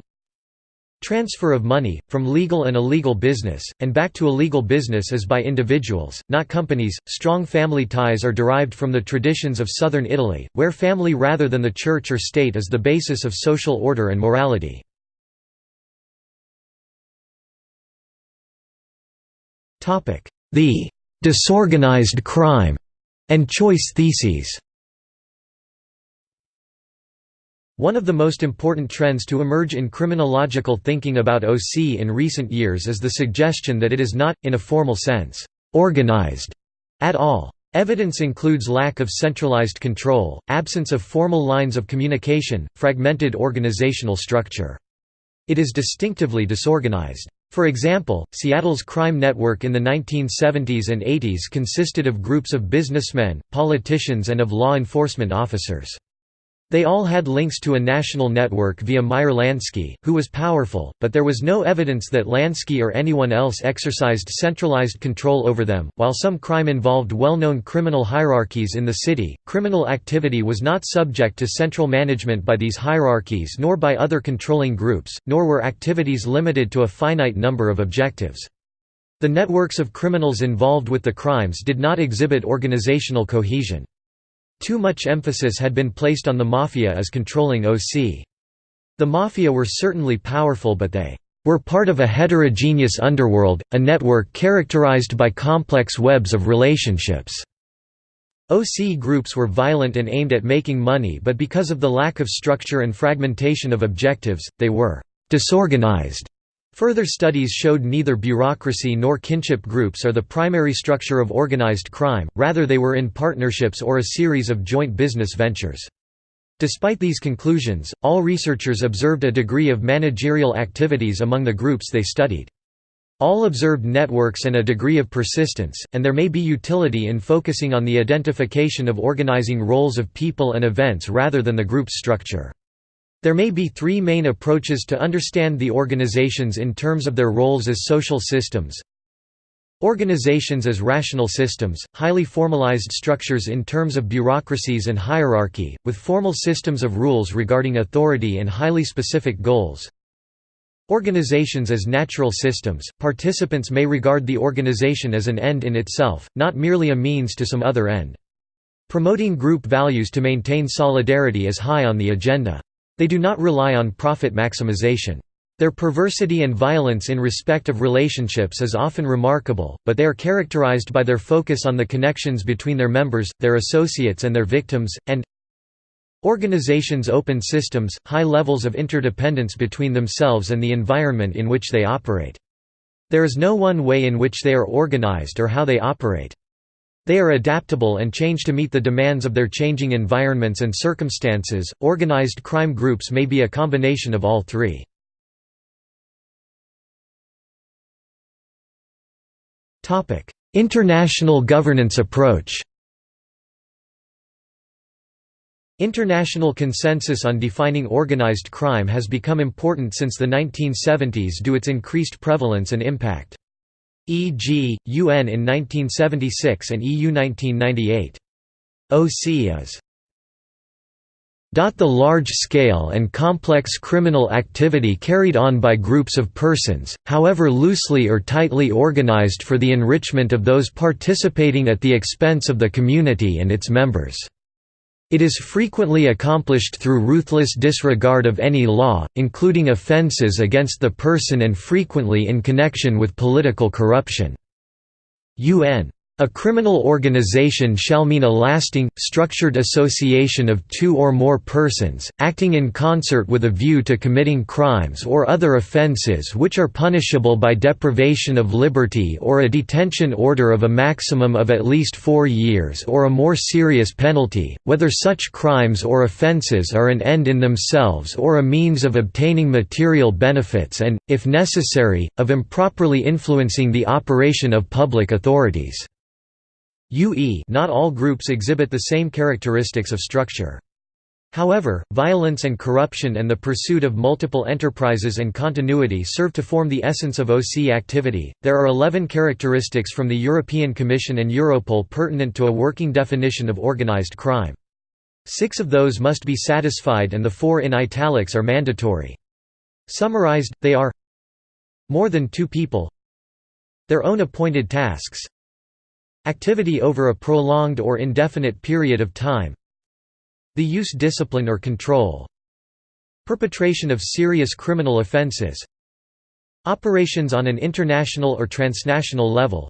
A: Transfer of money, from legal and illegal business, and back to illegal business is by individuals, not companies. Strong family ties are derived from the traditions of southern Italy, where family rather than the church or state is the basis of social order and morality. The disorganized crime and choice theses One of the most important trends to emerge in criminological thinking about OC in recent years is the suggestion that it is not, in a formal sense, organized at all. Evidence includes lack of centralized control, absence of formal lines of communication, fragmented organizational structure. It is distinctively disorganized. For example, Seattle's crime network in the 1970s and 80s consisted of groups of businessmen, politicians and of law enforcement officers. They all had links to a national network via Meyer Lansky, who was powerful, but there was no evidence that Lansky or anyone else exercised centralized control over them. While some crime involved well known criminal hierarchies in the city, criminal activity was not subject to central management by these hierarchies nor by other controlling groups, nor were activities limited to a finite number of objectives. The networks of criminals involved with the crimes did not exhibit organizational cohesion. Too much emphasis had been placed on the Mafia as controlling OC. The Mafia were certainly powerful but they were part of a heterogeneous underworld, a network characterized by complex webs of relationships. OC groups were violent and aimed at making money but because of the lack of structure and fragmentation of objectives, they were disorganized. Further studies showed neither bureaucracy nor kinship groups are the primary structure of organized crime, rather they were in partnerships or a series of joint business ventures. Despite these conclusions, all researchers observed a degree of managerial activities among the groups they studied. All observed networks and a degree of persistence, and there may be utility in focusing on the identification of organizing roles of people and events rather than the group's structure. There may be three main approaches to understand the organizations in terms of their roles as social systems. Organizations as rational systems, highly formalized structures in terms of bureaucracies and hierarchy, with formal systems of rules regarding authority and highly specific goals. Organizations as natural systems, participants may regard the organization as an end in itself, not merely a means to some other end. Promoting group values to maintain solidarity is high on the agenda. They do not rely on profit maximization. Their perversity and violence in respect of relationships is often remarkable, but they are characterized by their focus on the connections between their members, their associates and their victims, and Organizations open systems, high levels of interdependence between themselves and the environment in which they operate. There is no one way in which they are organized or how they operate. They are adaptable and change to meet the demands of their changing environments and circumstances. Organized crime groups may be a combination of all three. Topic: International governance approach. International consensus on defining organized crime has become important since the 1970s due to its increased prevalence and impact e.g., UN in 1976 and EU 1998. OC is the large-scale and complex criminal activity carried on by groups of persons, however loosely or tightly organized for the enrichment of those participating at the expense of the community and its members. It is frequently accomplished through ruthless disregard of any law, including offences against the person and frequently in connection with political corruption." UN a criminal organization shall mean a lasting, structured association of two or more persons, acting in concert with a view to committing crimes or other offences which are punishable by deprivation of liberty or a detention order of a maximum of at least four years or a more serious penalty, whether such crimes or offences are an end in themselves or a means of obtaining material benefits and, if necessary, of improperly influencing the operation of public authorities. UE not all groups exhibit the same characteristics of structure. However, violence and corruption and the pursuit of multiple enterprises and continuity serve to form the essence of OC activity. There are 11 characteristics from the European Commission and Europol pertinent to a working definition of organized crime. Six of those must be satisfied and the four in italics are mandatory. Summarized, they are more than two people their own appointed tasks Activity over a prolonged or indefinite period of time. The use discipline or control. Perpetration of serious criminal offenses. Operations on an international or transnational level.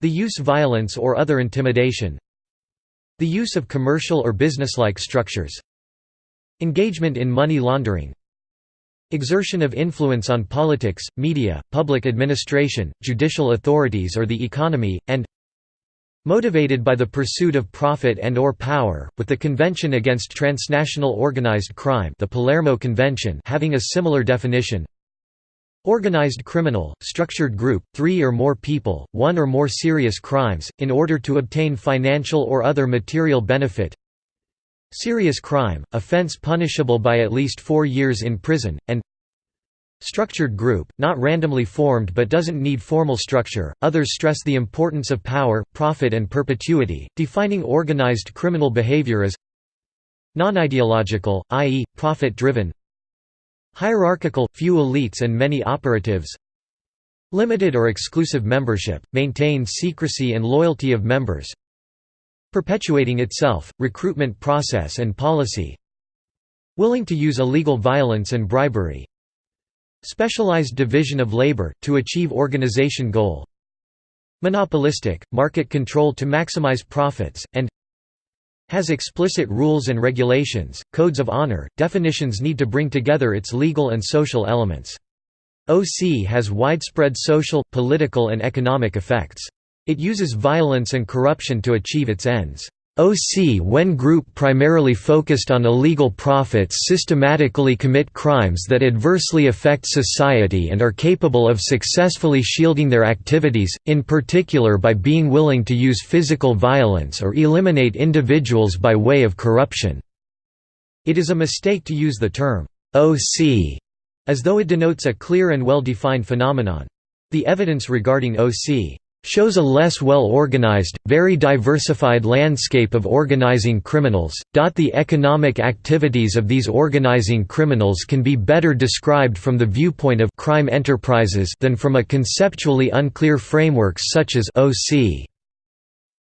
A: The use violence or other intimidation. The use of commercial or businesslike structures. Engagement in money laundering. Exertion of influence on politics, media, public administration, judicial authorities or the economy, and Motivated by the pursuit of profit and or power, with the Convention Against Transnational Organized Crime the Palermo Convention having a similar definition. Organized criminal, structured group, three or more people, one or more serious crimes, in order to obtain financial or other material benefit. Serious crime, offense punishable by at least four years in prison, and Structured group, not randomly formed but doesn't need formal structure. Others stress the importance of power, profit, and perpetuity, defining organized criminal behavior as non-ideological, i.e., profit-driven, hierarchical, few elites and many operatives, limited or exclusive membership, maintain secrecy and loyalty of members, perpetuating itself, recruitment process and policy, willing to use illegal violence and bribery, Specialized division of labor, to achieve organization goal Monopolistic, market control to maximize profits, and has explicit rules and regulations, codes of honor, definitions need to bring together its legal and social elements. OC has widespread social, political and economic effects. It uses violence and corruption to achieve its ends. OC when group primarily focused on illegal profits systematically commit crimes that adversely affect society and are capable of successfully shielding their activities, in particular by being willing to use physical violence or eliminate individuals by way of corruption. It is a mistake to use the term OC as though it denotes a clear and well-defined phenomenon. The evidence regarding OC shows a less well organized, very diversified landscape of organizing criminals. The economic activities of these organizing criminals can be better described from the viewpoint of crime enterprises than from a conceptually unclear frameworks such as OC.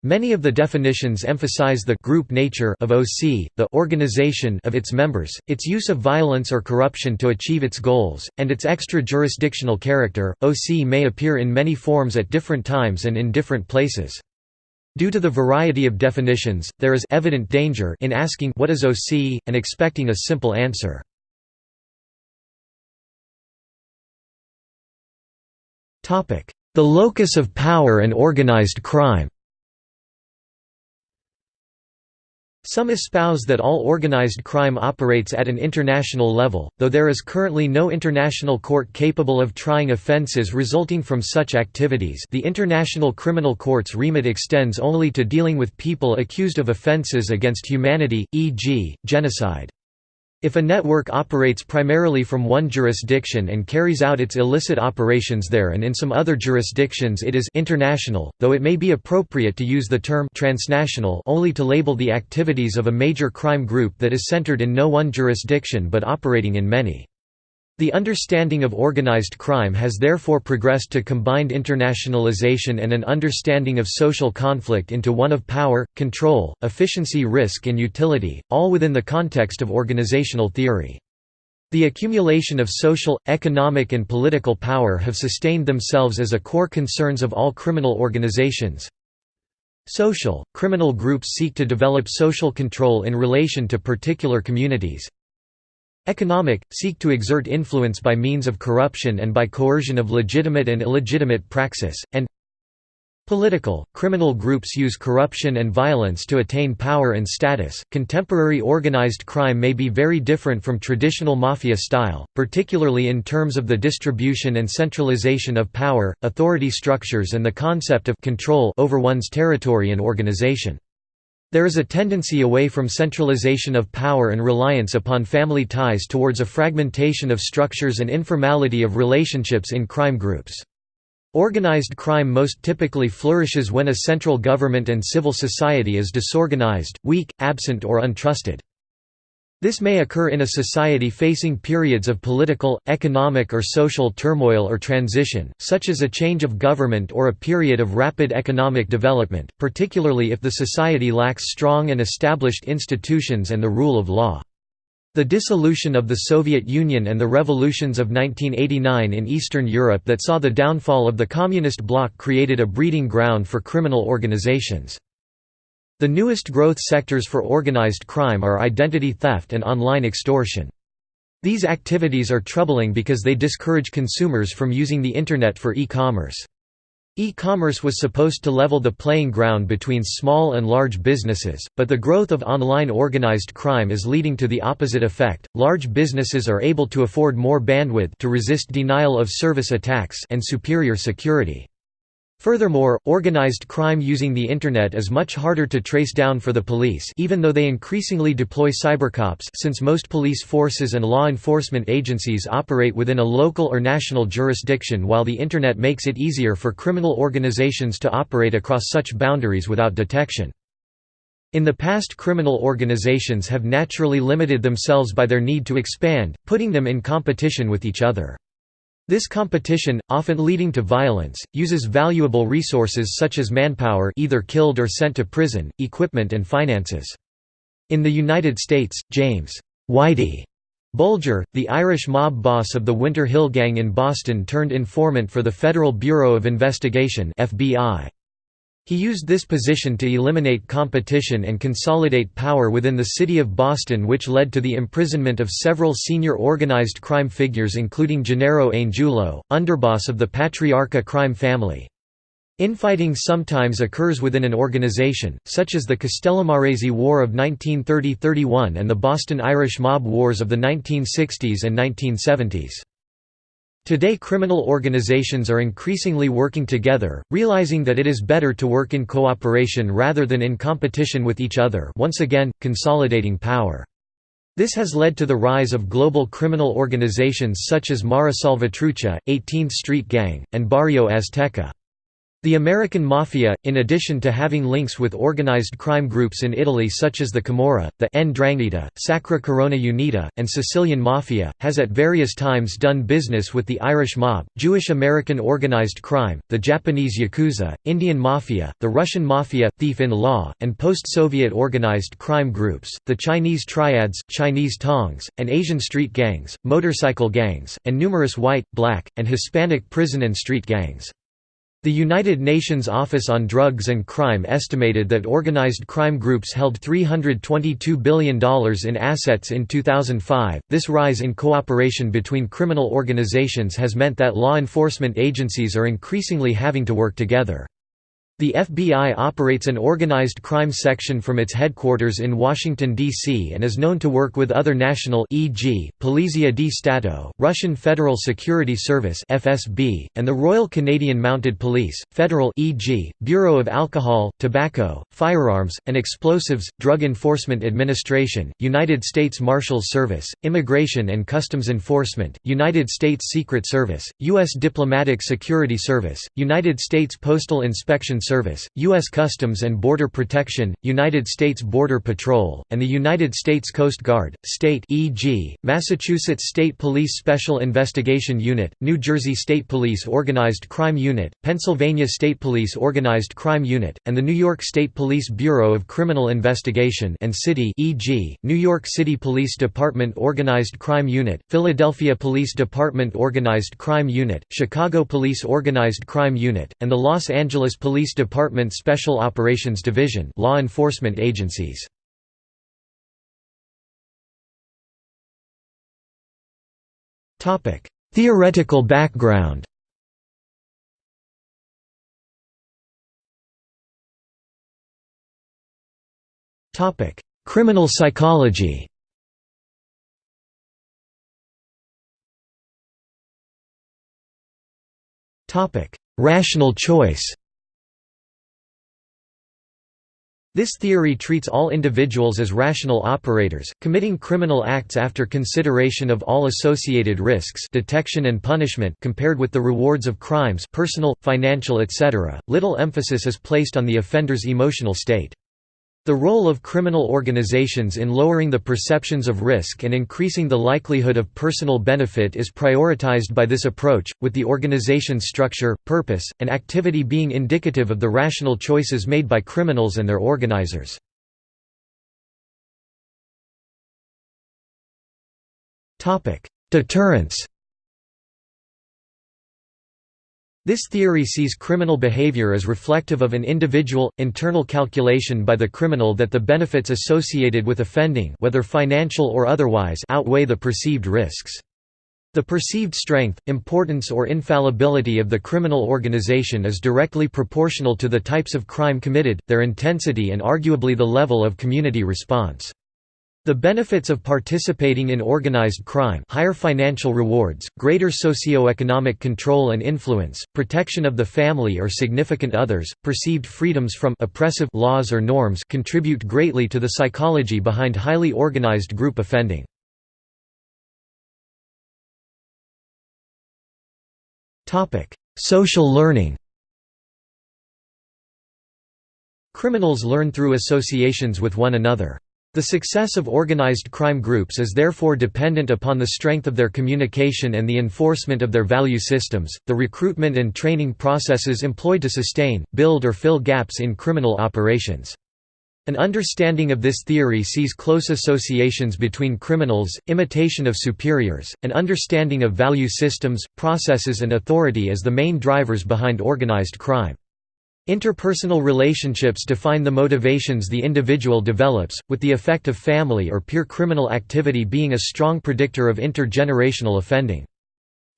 A: Many of the definitions emphasize the group nature of OC, the organization of its members, its use of violence or corruption to achieve its goals, and its extra-jurisdictional character. OC may appear in many forms at different times and in different places. Due to the variety of definitions, there is evident danger in asking what is OC and expecting a simple answer. Topic: The locus of power and organized crime. Some espouse that all organized crime operates at an international level, though there is currently no international court capable of trying offenses resulting from such activities the International Criminal Court's remit extends only to dealing with people accused of offenses against humanity, e.g., genocide. If a network operates primarily from one jurisdiction and carries out its illicit operations there and in some other jurisdictions it is international, though it may be appropriate to use the term transnational only to label the activities of a major crime group that is centered in no one jurisdiction but operating in many. The understanding of organized crime has therefore progressed to combined internationalization and an understanding of social conflict into one of power, control, efficiency risk and utility, all within the context of organizational theory. The accumulation of social, economic and political power have sustained themselves as a core concerns of all criminal organizations. Social, criminal groups seek to develop social control in relation to particular communities, Economic, seek to exert influence by means of corruption and by coercion of legitimate and illegitimate praxis, and Political, criminal groups use corruption and violence to attain power and status. Contemporary organized crime may be very different from traditional mafia style, particularly in terms of the distribution and centralization of power, authority structures, and the concept of control over one's territory and organization. There is a tendency away from centralization of power and reliance upon family ties towards a fragmentation of structures and informality of relationships in crime groups. Organized crime most typically flourishes when a central government and civil society is disorganized, weak, absent or untrusted. This may occur in a society facing periods of political, economic or social turmoil or transition, such as a change of government or a period of rapid economic development, particularly if the society lacks strong and established institutions and the rule of law. The dissolution of the Soviet Union and the revolutions of 1989 in Eastern Europe that saw the downfall of the Communist bloc created a breeding ground for criminal organizations. The newest growth sectors for organized crime are identity theft and online extortion. These activities are troubling because they discourage consumers from using the Internet for e-commerce. E-commerce was supposed to level the playing ground between small and large businesses, but the growth of online organized crime is leading to the opposite effect. Large businesses are able to afford more bandwidth to resist denial of service attacks and superior security. Furthermore, organized crime using the Internet is much harder to trace down for the police even though they increasingly deploy cybercops since most police forces and law enforcement agencies operate within a local or national jurisdiction while the Internet makes it easier for criminal organizations to operate across such boundaries without detection. In the past criminal organizations have naturally limited themselves by their need to expand, putting them in competition with each other. This competition, often leading to violence, uses valuable resources such as manpower either killed or sent to prison, equipment and finances. In the United States, James Whitey Bulger, the Irish mob boss of the Winter Hill Gang in Boston turned informant for the Federal Bureau of Investigation FBI. He used this position to eliminate competition and consolidate power within the city of Boston which led to the imprisonment of several senior organized crime figures including Gennaro Angiulo, underboss of the Patriarca crime family. Infighting sometimes occurs within an organization, such as the Castellammarese War of 1930–31 and the Boston Irish Mob Wars of the 1960s and 1970s. Today criminal organizations are increasingly working together, realizing that it is better to work in cooperation rather than in competition with each other once again, consolidating power. This has led to the rise of global criminal organizations such as Mara Salvatrucha, 18th Street Gang, and Barrio Azteca. The American Mafia, in addition to having links with organized crime groups in Italy such as the Camorra, the Ndrangheta, Sacra Corona Unita, and Sicilian Mafia, has at various times done business with the Irish mob, Jewish American organized crime, the Japanese Yakuza, Indian Mafia, the Russian Mafia, thief-in-law, and post-Soviet organized crime groups, the Chinese triads, Chinese tongs, and Asian street gangs, motorcycle gangs, and numerous white, black, and Hispanic prison and street gangs. The United Nations Office on Drugs and Crime estimated that organized crime groups held $322 billion in assets in 2005. This rise in cooperation between criminal organizations has meant that law enforcement agencies are increasingly having to work together. The FBI operates an organized crime section from its headquarters in Washington, D.C. and is known to work with other national e.g., Polizia di Stato, Russian Federal Security Service FSB, and the Royal Canadian Mounted Police, federal e.g., Bureau of Alcohol, Tobacco, Firearms, and Explosives, Drug Enforcement Administration, United States Marshals Service, Immigration and Customs Enforcement, United States Secret Service, U.S. Diplomatic Security Service, United States Postal Inspection Service, U.S. Customs and Border Protection, United States Border Patrol, and the United States Coast Guard, state e.g., Massachusetts State Police Special Investigation Unit, New Jersey State Police Organized Crime Unit, Pennsylvania State Police Organized Crime Unit, and the New York State Police Bureau of Criminal Investigation and City e.g., New York City Police Department Organized Crime Unit, Philadelphia Police Department Organized Crime Unit, Chicago Police Organized Crime Unit, and the Los Angeles Police Department Special Operations Division law enforcement agencies. Topic. Theoretical background Topic: Criminal psychology Topic: Rational choice This theory treats all individuals as rational operators, committing criminal acts after consideration of all associated risks detection and punishment compared with the rewards of crimes personal, financial etc. Little emphasis is placed on the offender's emotional state. The role of criminal organizations in lowering the perceptions of risk and increasing the likelihood of personal benefit is prioritized by this approach, with the organization's structure, purpose, and activity being indicative of the rational choices made by criminals and their organizers. Deterrence This theory sees criminal behavior as reflective of an individual, internal calculation by the criminal that the benefits associated with offending whether financial or otherwise outweigh the perceived risks. The perceived strength, importance or infallibility of the criminal organization is directly proportional to the types of crime committed, their intensity and arguably the level of community response. The benefits of participating in organized crime higher financial rewards, greater socio-economic control and influence, protection of the family or significant others, perceived freedoms from oppressive laws or norms contribute greatly to the psychology behind highly organized group offending. Social learning Criminals learn through associations with one another. The success of organized crime groups is therefore dependent upon the strength of their communication and the enforcement of their value systems, the recruitment and training processes employed to sustain, build or fill gaps in criminal operations. An understanding of this theory sees close associations between criminals, imitation of superiors, and understanding of value systems, processes and authority as the main drivers behind organized crime. Interpersonal relationships define the motivations the individual develops, with the effect of family or peer criminal activity being a strong predictor of intergenerational offending.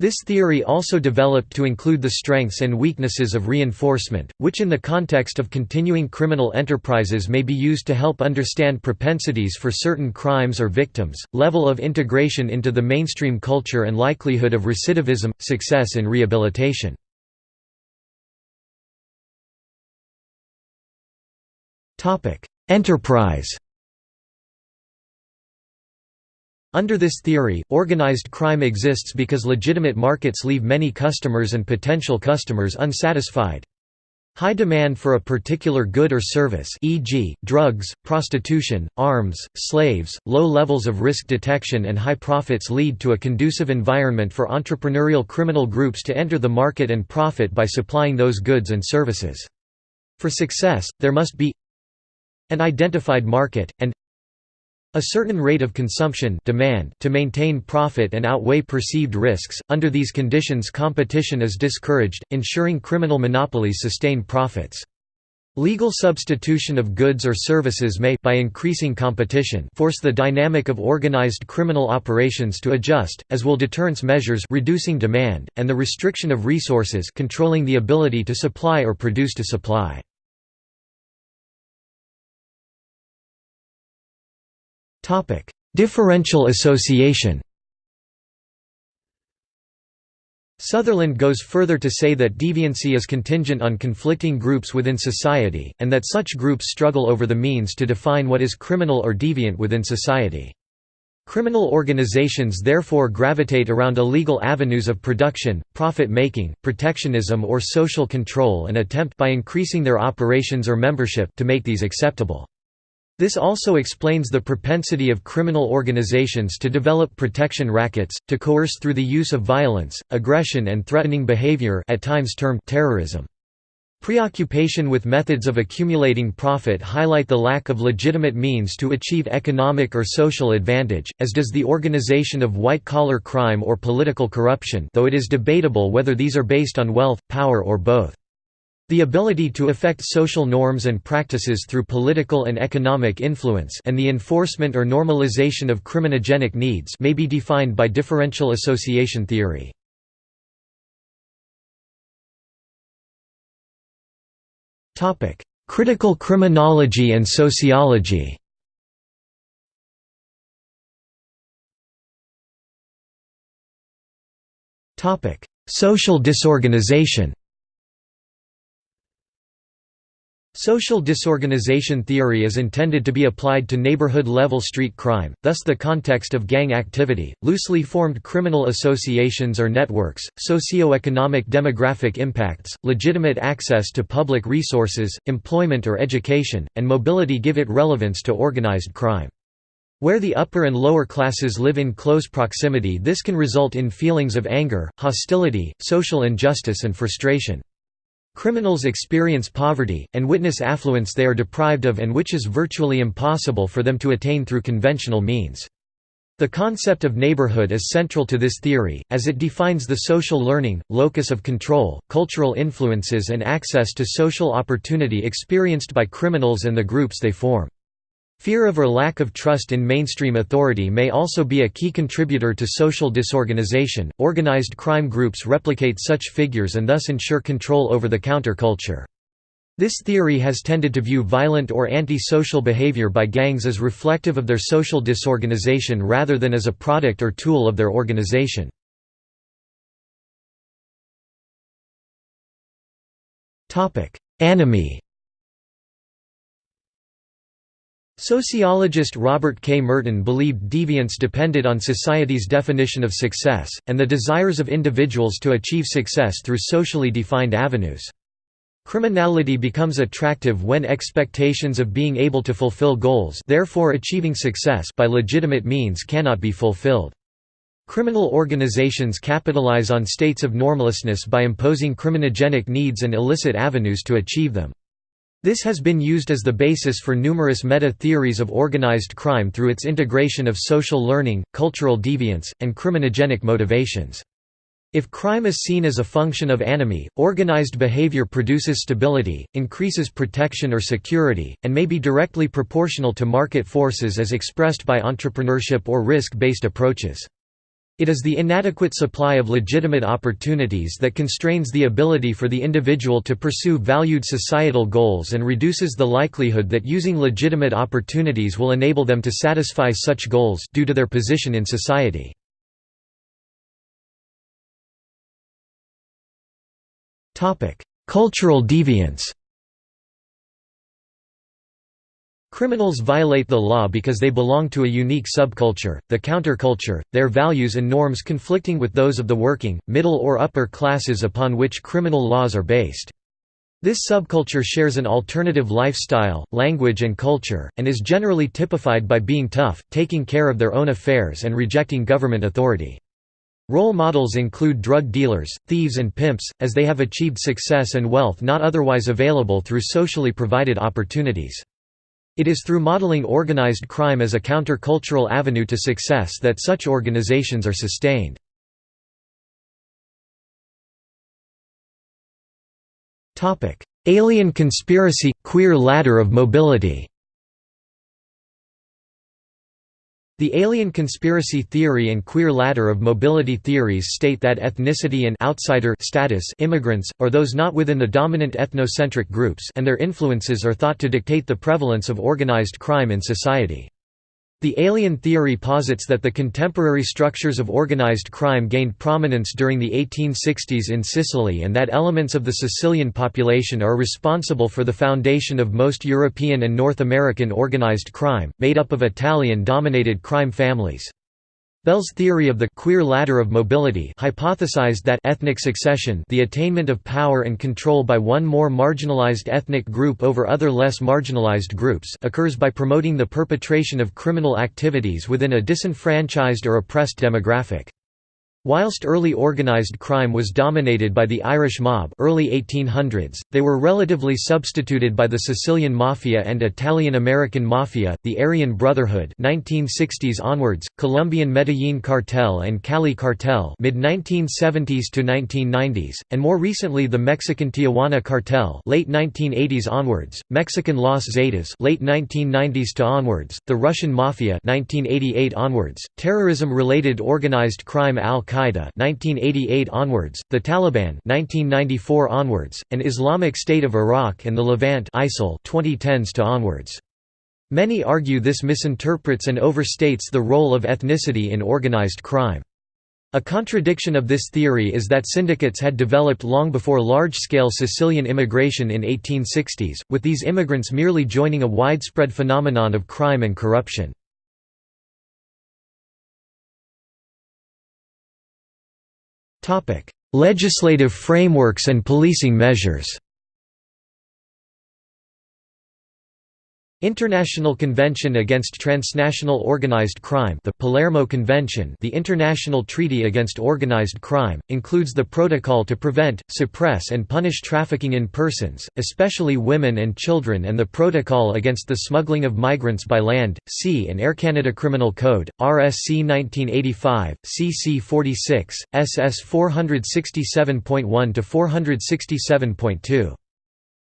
A: This theory also developed to include the strengths and weaknesses of reinforcement, which in the context of continuing criminal enterprises may be used to help understand propensities for certain crimes or victims, level of integration into the mainstream culture and likelihood of recidivism, success in rehabilitation. Enterprise Under this theory, organized crime exists because legitimate markets leave many customers and potential customers unsatisfied. High demand for a particular good or service e.g., drugs, prostitution, arms, slaves, low levels of risk detection and high profits lead to a conducive environment for entrepreneurial criminal groups to enter the market and profit by supplying those goods and services. For success, there must be an identified market, and a certain rate of consumption demand to maintain profit and outweigh perceived risks. Under these conditions competition is discouraged, ensuring criminal monopolies sustain profits. Legal substitution of goods or services may by increasing competition force the dynamic of organized criminal operations to adjust, as will deterrence measures reducing demand, and the restriction of resources controlling the ability to supply or produce to supply. Differential association Sutherland goes further to say that deviancy is contingent on conflicting groups within society, and that such groups struggle over the means to define what is criminal or deviant within society. Criminal organizations therefore gravitate around illegal avenues of production, profit-making, protectionism or social control and attempt by increasing their operations or membership to make these acceptable. This also explains the propensity of criminal organizations to develop protection rackets, to coerce through the use of violence, aggression and threatening behavior at times termed terrorism. Preoccupation with methods of accumulating profit highlight the lack of legitimate means to achieve economic or social advantage, as does the organization of white-collar crime or political corruption though it is debatable whether these are based on wealth, power or both. The ability to affect social norms and practices through political and economic influence and the enforcement or normalization of criminogenic needs may be defined by differential association theory. Critical criminology and sociology Social disorganization Social disorganization theory is intended to be applied to neighborhood-level street crime, thus the context of gang activity, loosely formed criminal associations or networks, socio-economic demographic impacts, legitimate access to public resources, employment or education, and mobility give it relevance to organized crime. Where the upper and lower classes live in close proximity this can result in feelings of anger, hostility, social injustice and frustration. Criminals experience poverty, and witness affluence they are deprived of and which is virtually impossible for them to attain through conventional means. The concept of neighborhood is central to this theory, as it defines the social learning, locus of control, cultural influences and access to social opportunity experienced by criminals and the groups they form. Fear of or lack of trust in mainstream authority may also be a key contributor to social disorganization. Organized crime groups replicate such figures and thus ensure control over the counterculture. This theory has tended to view violent or anti-social behavior by gangs as reflective of their social disorganization rather than as a product or tool of their organization. Anomie Sociologist Robert K. Merton believed deviance depended on society's definition of success, and the desires of individuals to achieve success through socially defined avenues. Criminality becomes attractive when expectations of being able to fulfill goals therefore achieving success by legitimate means cannot be fulfilled. Criminal organizations capitalize on states of normlessness by imposing criminogenic needs and illicit avenues to achieve them. This has been used as the basis for numerous meta-theories of organized crime through its integration of social learning, cultural deviance, and criminogenic motivations. If crime is seen as a function of anomie, organized behavior produces stability, increases protection or security, and may be directly proportional to market forces as expressed by entrepreneurship or risk-based approaches. It is the inadequate supply of legitimate opportunities that constrains the ability for the individual to pursue valued societal goals and reduces the likelihood that using legitimate opportunities will enable them to satisfy such goals due to their position in society. Cultural deviance Criminals violate the law because they belong to a unique subculture, the counterculture, their values and norms conflicting with those of the working, middle or upper classes upon which criminal laws are based. This subculture shares an alternative lifestyle, language and culture, and is generally typified by being tough, taking care of their own affairs and rejecting government authority. Role models include drug dealers, thieves and pimps, as they have achieved success and wealth not otherwise available through socially provided opportunities. It is through modeling organized crime as a countercultural avenue to success that such organizations are sustained. Alien conspiracy – queer ladder of mobility The alien conspiracy theory and queer ladder of mobility theories state that ethnicity and outsider status immigrants, or those not within the dominant ethnocentric groups and their influences are thought to dictate the prevalence of organized crime in society. The alien theory posits that the contemporary structures of organized crime gained prominence during the 1860s in Sicily and that elements of the Sicilian population are responsible for the foundation of most European and North American organized crime, made up of Italian-dominated crime families. Bell's theory of the queer ladder of mobility hypothesized that ethnic succession the attainment of power and control by one more marginalized ethnic group over other less marginalized groups occurs by promoting the perpetration of criminal activities within a disenfranchised or oppressed demographic. Whilst early organised crime was dominated by the Irish mob early 1800s, they were relatively substituted by the Sicilian Mafia and Italian-American Mafia, the Aryan Brotherhood 1960s onwards, Colombian Medellin Cartel and Cali Cartel mid-1970s to 1990s, and more recently the Mexican Tijuana Cartel late 1980s onwards, Mexican Los Zetas late 1990s to onwards, the Russian Mafia 1988 onwards, terrorism-related organized crime al Al-Qaeda 1988 onwards, the Taliban 1994 onwards, and Islamic State of Iraq and the Levant ISIL 2010s to onwards. Many argue this misinterprets and overstates the role of ethnicity in organized crime. A contradiction of this theory is that syndicates had developed long before large-scale Sicilian immigration in 1860s, with these immigrants merely joining a widespread phenomenon of crime and corruption. Legislative frameworks and policing measures International Convention Against Transnational Organized Crime the Palermo Convention the International Treaty Against Organized Crime, includes the protocol to prevent, suppress and punish trafficking in persons, especially women and children and the Protocol Against the Smuggling of Migrants by Land, Sea and Air Canada Criminal Code, RSC 1985, CC 46, SS 467.1–467.2.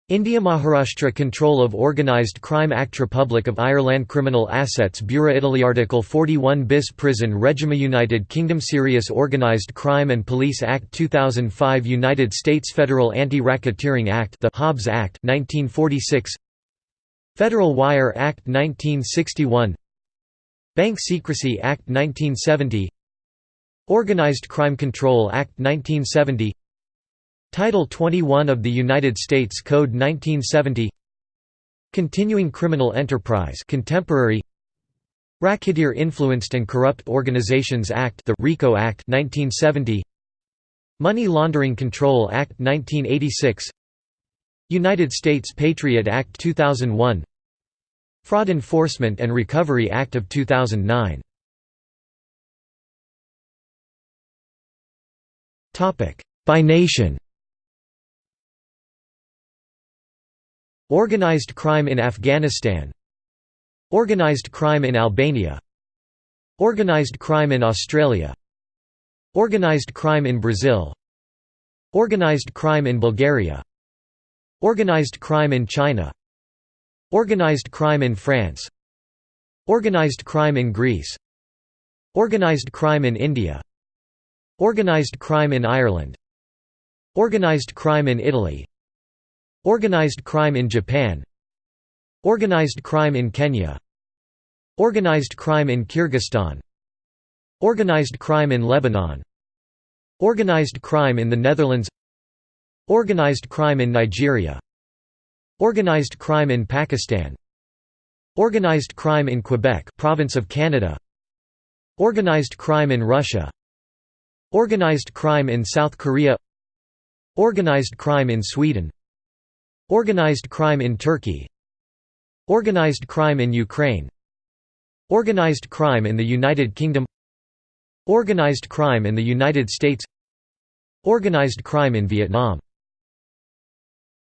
A: India Maharashtra Control of Organised Crime Act Republic of Ireland Criminal Assets Bureau Italy Article 41 bis Prison Regime United Kingdom Serious Organised Crime and Police Act 2005 United States Federal Anti-Racketeering Act the Hobbs Act 1946 Federal Wire Act 1961 Bank Secrecy Act 1970 Organized Crime Control Act 1970 Title 21 of the United States Code 1970 Continuing Criminal Enterprise contemporary. Racketeer Influenced and Corrupt Organizations Act the RICO Act 1970 Money Laundering Control Act 1986 United States Patriot Act 2001 Fraud Enforcement and Recovery Act of 2009 By nation Organized crime in Afghanistan Organized crime in Albania Organized crime in Australia Organized crime in Brazil Organized crime in Bulgaria Organized crime in China Organized crime in France Organized crime in Greece Organized crime in India Organized crime in Ireland Organized crime in Italy Organized crime in Japan Organized crime in Kenya Organized crime in Kyrgyzstan Organized crime in Lebanon Organized crime in the Netherlands Organized crime in Nigeria Organized crime in Pakistan Organized crime in Quebec province of Canada Organized crime in Russia Organized crime in South Korea Organized crime in Sweden Organized crime in Turkey. Organized crime in Ukraine. Organized crime in the United Kingdom. Organized crime in the United States. Organized crime in Vietnam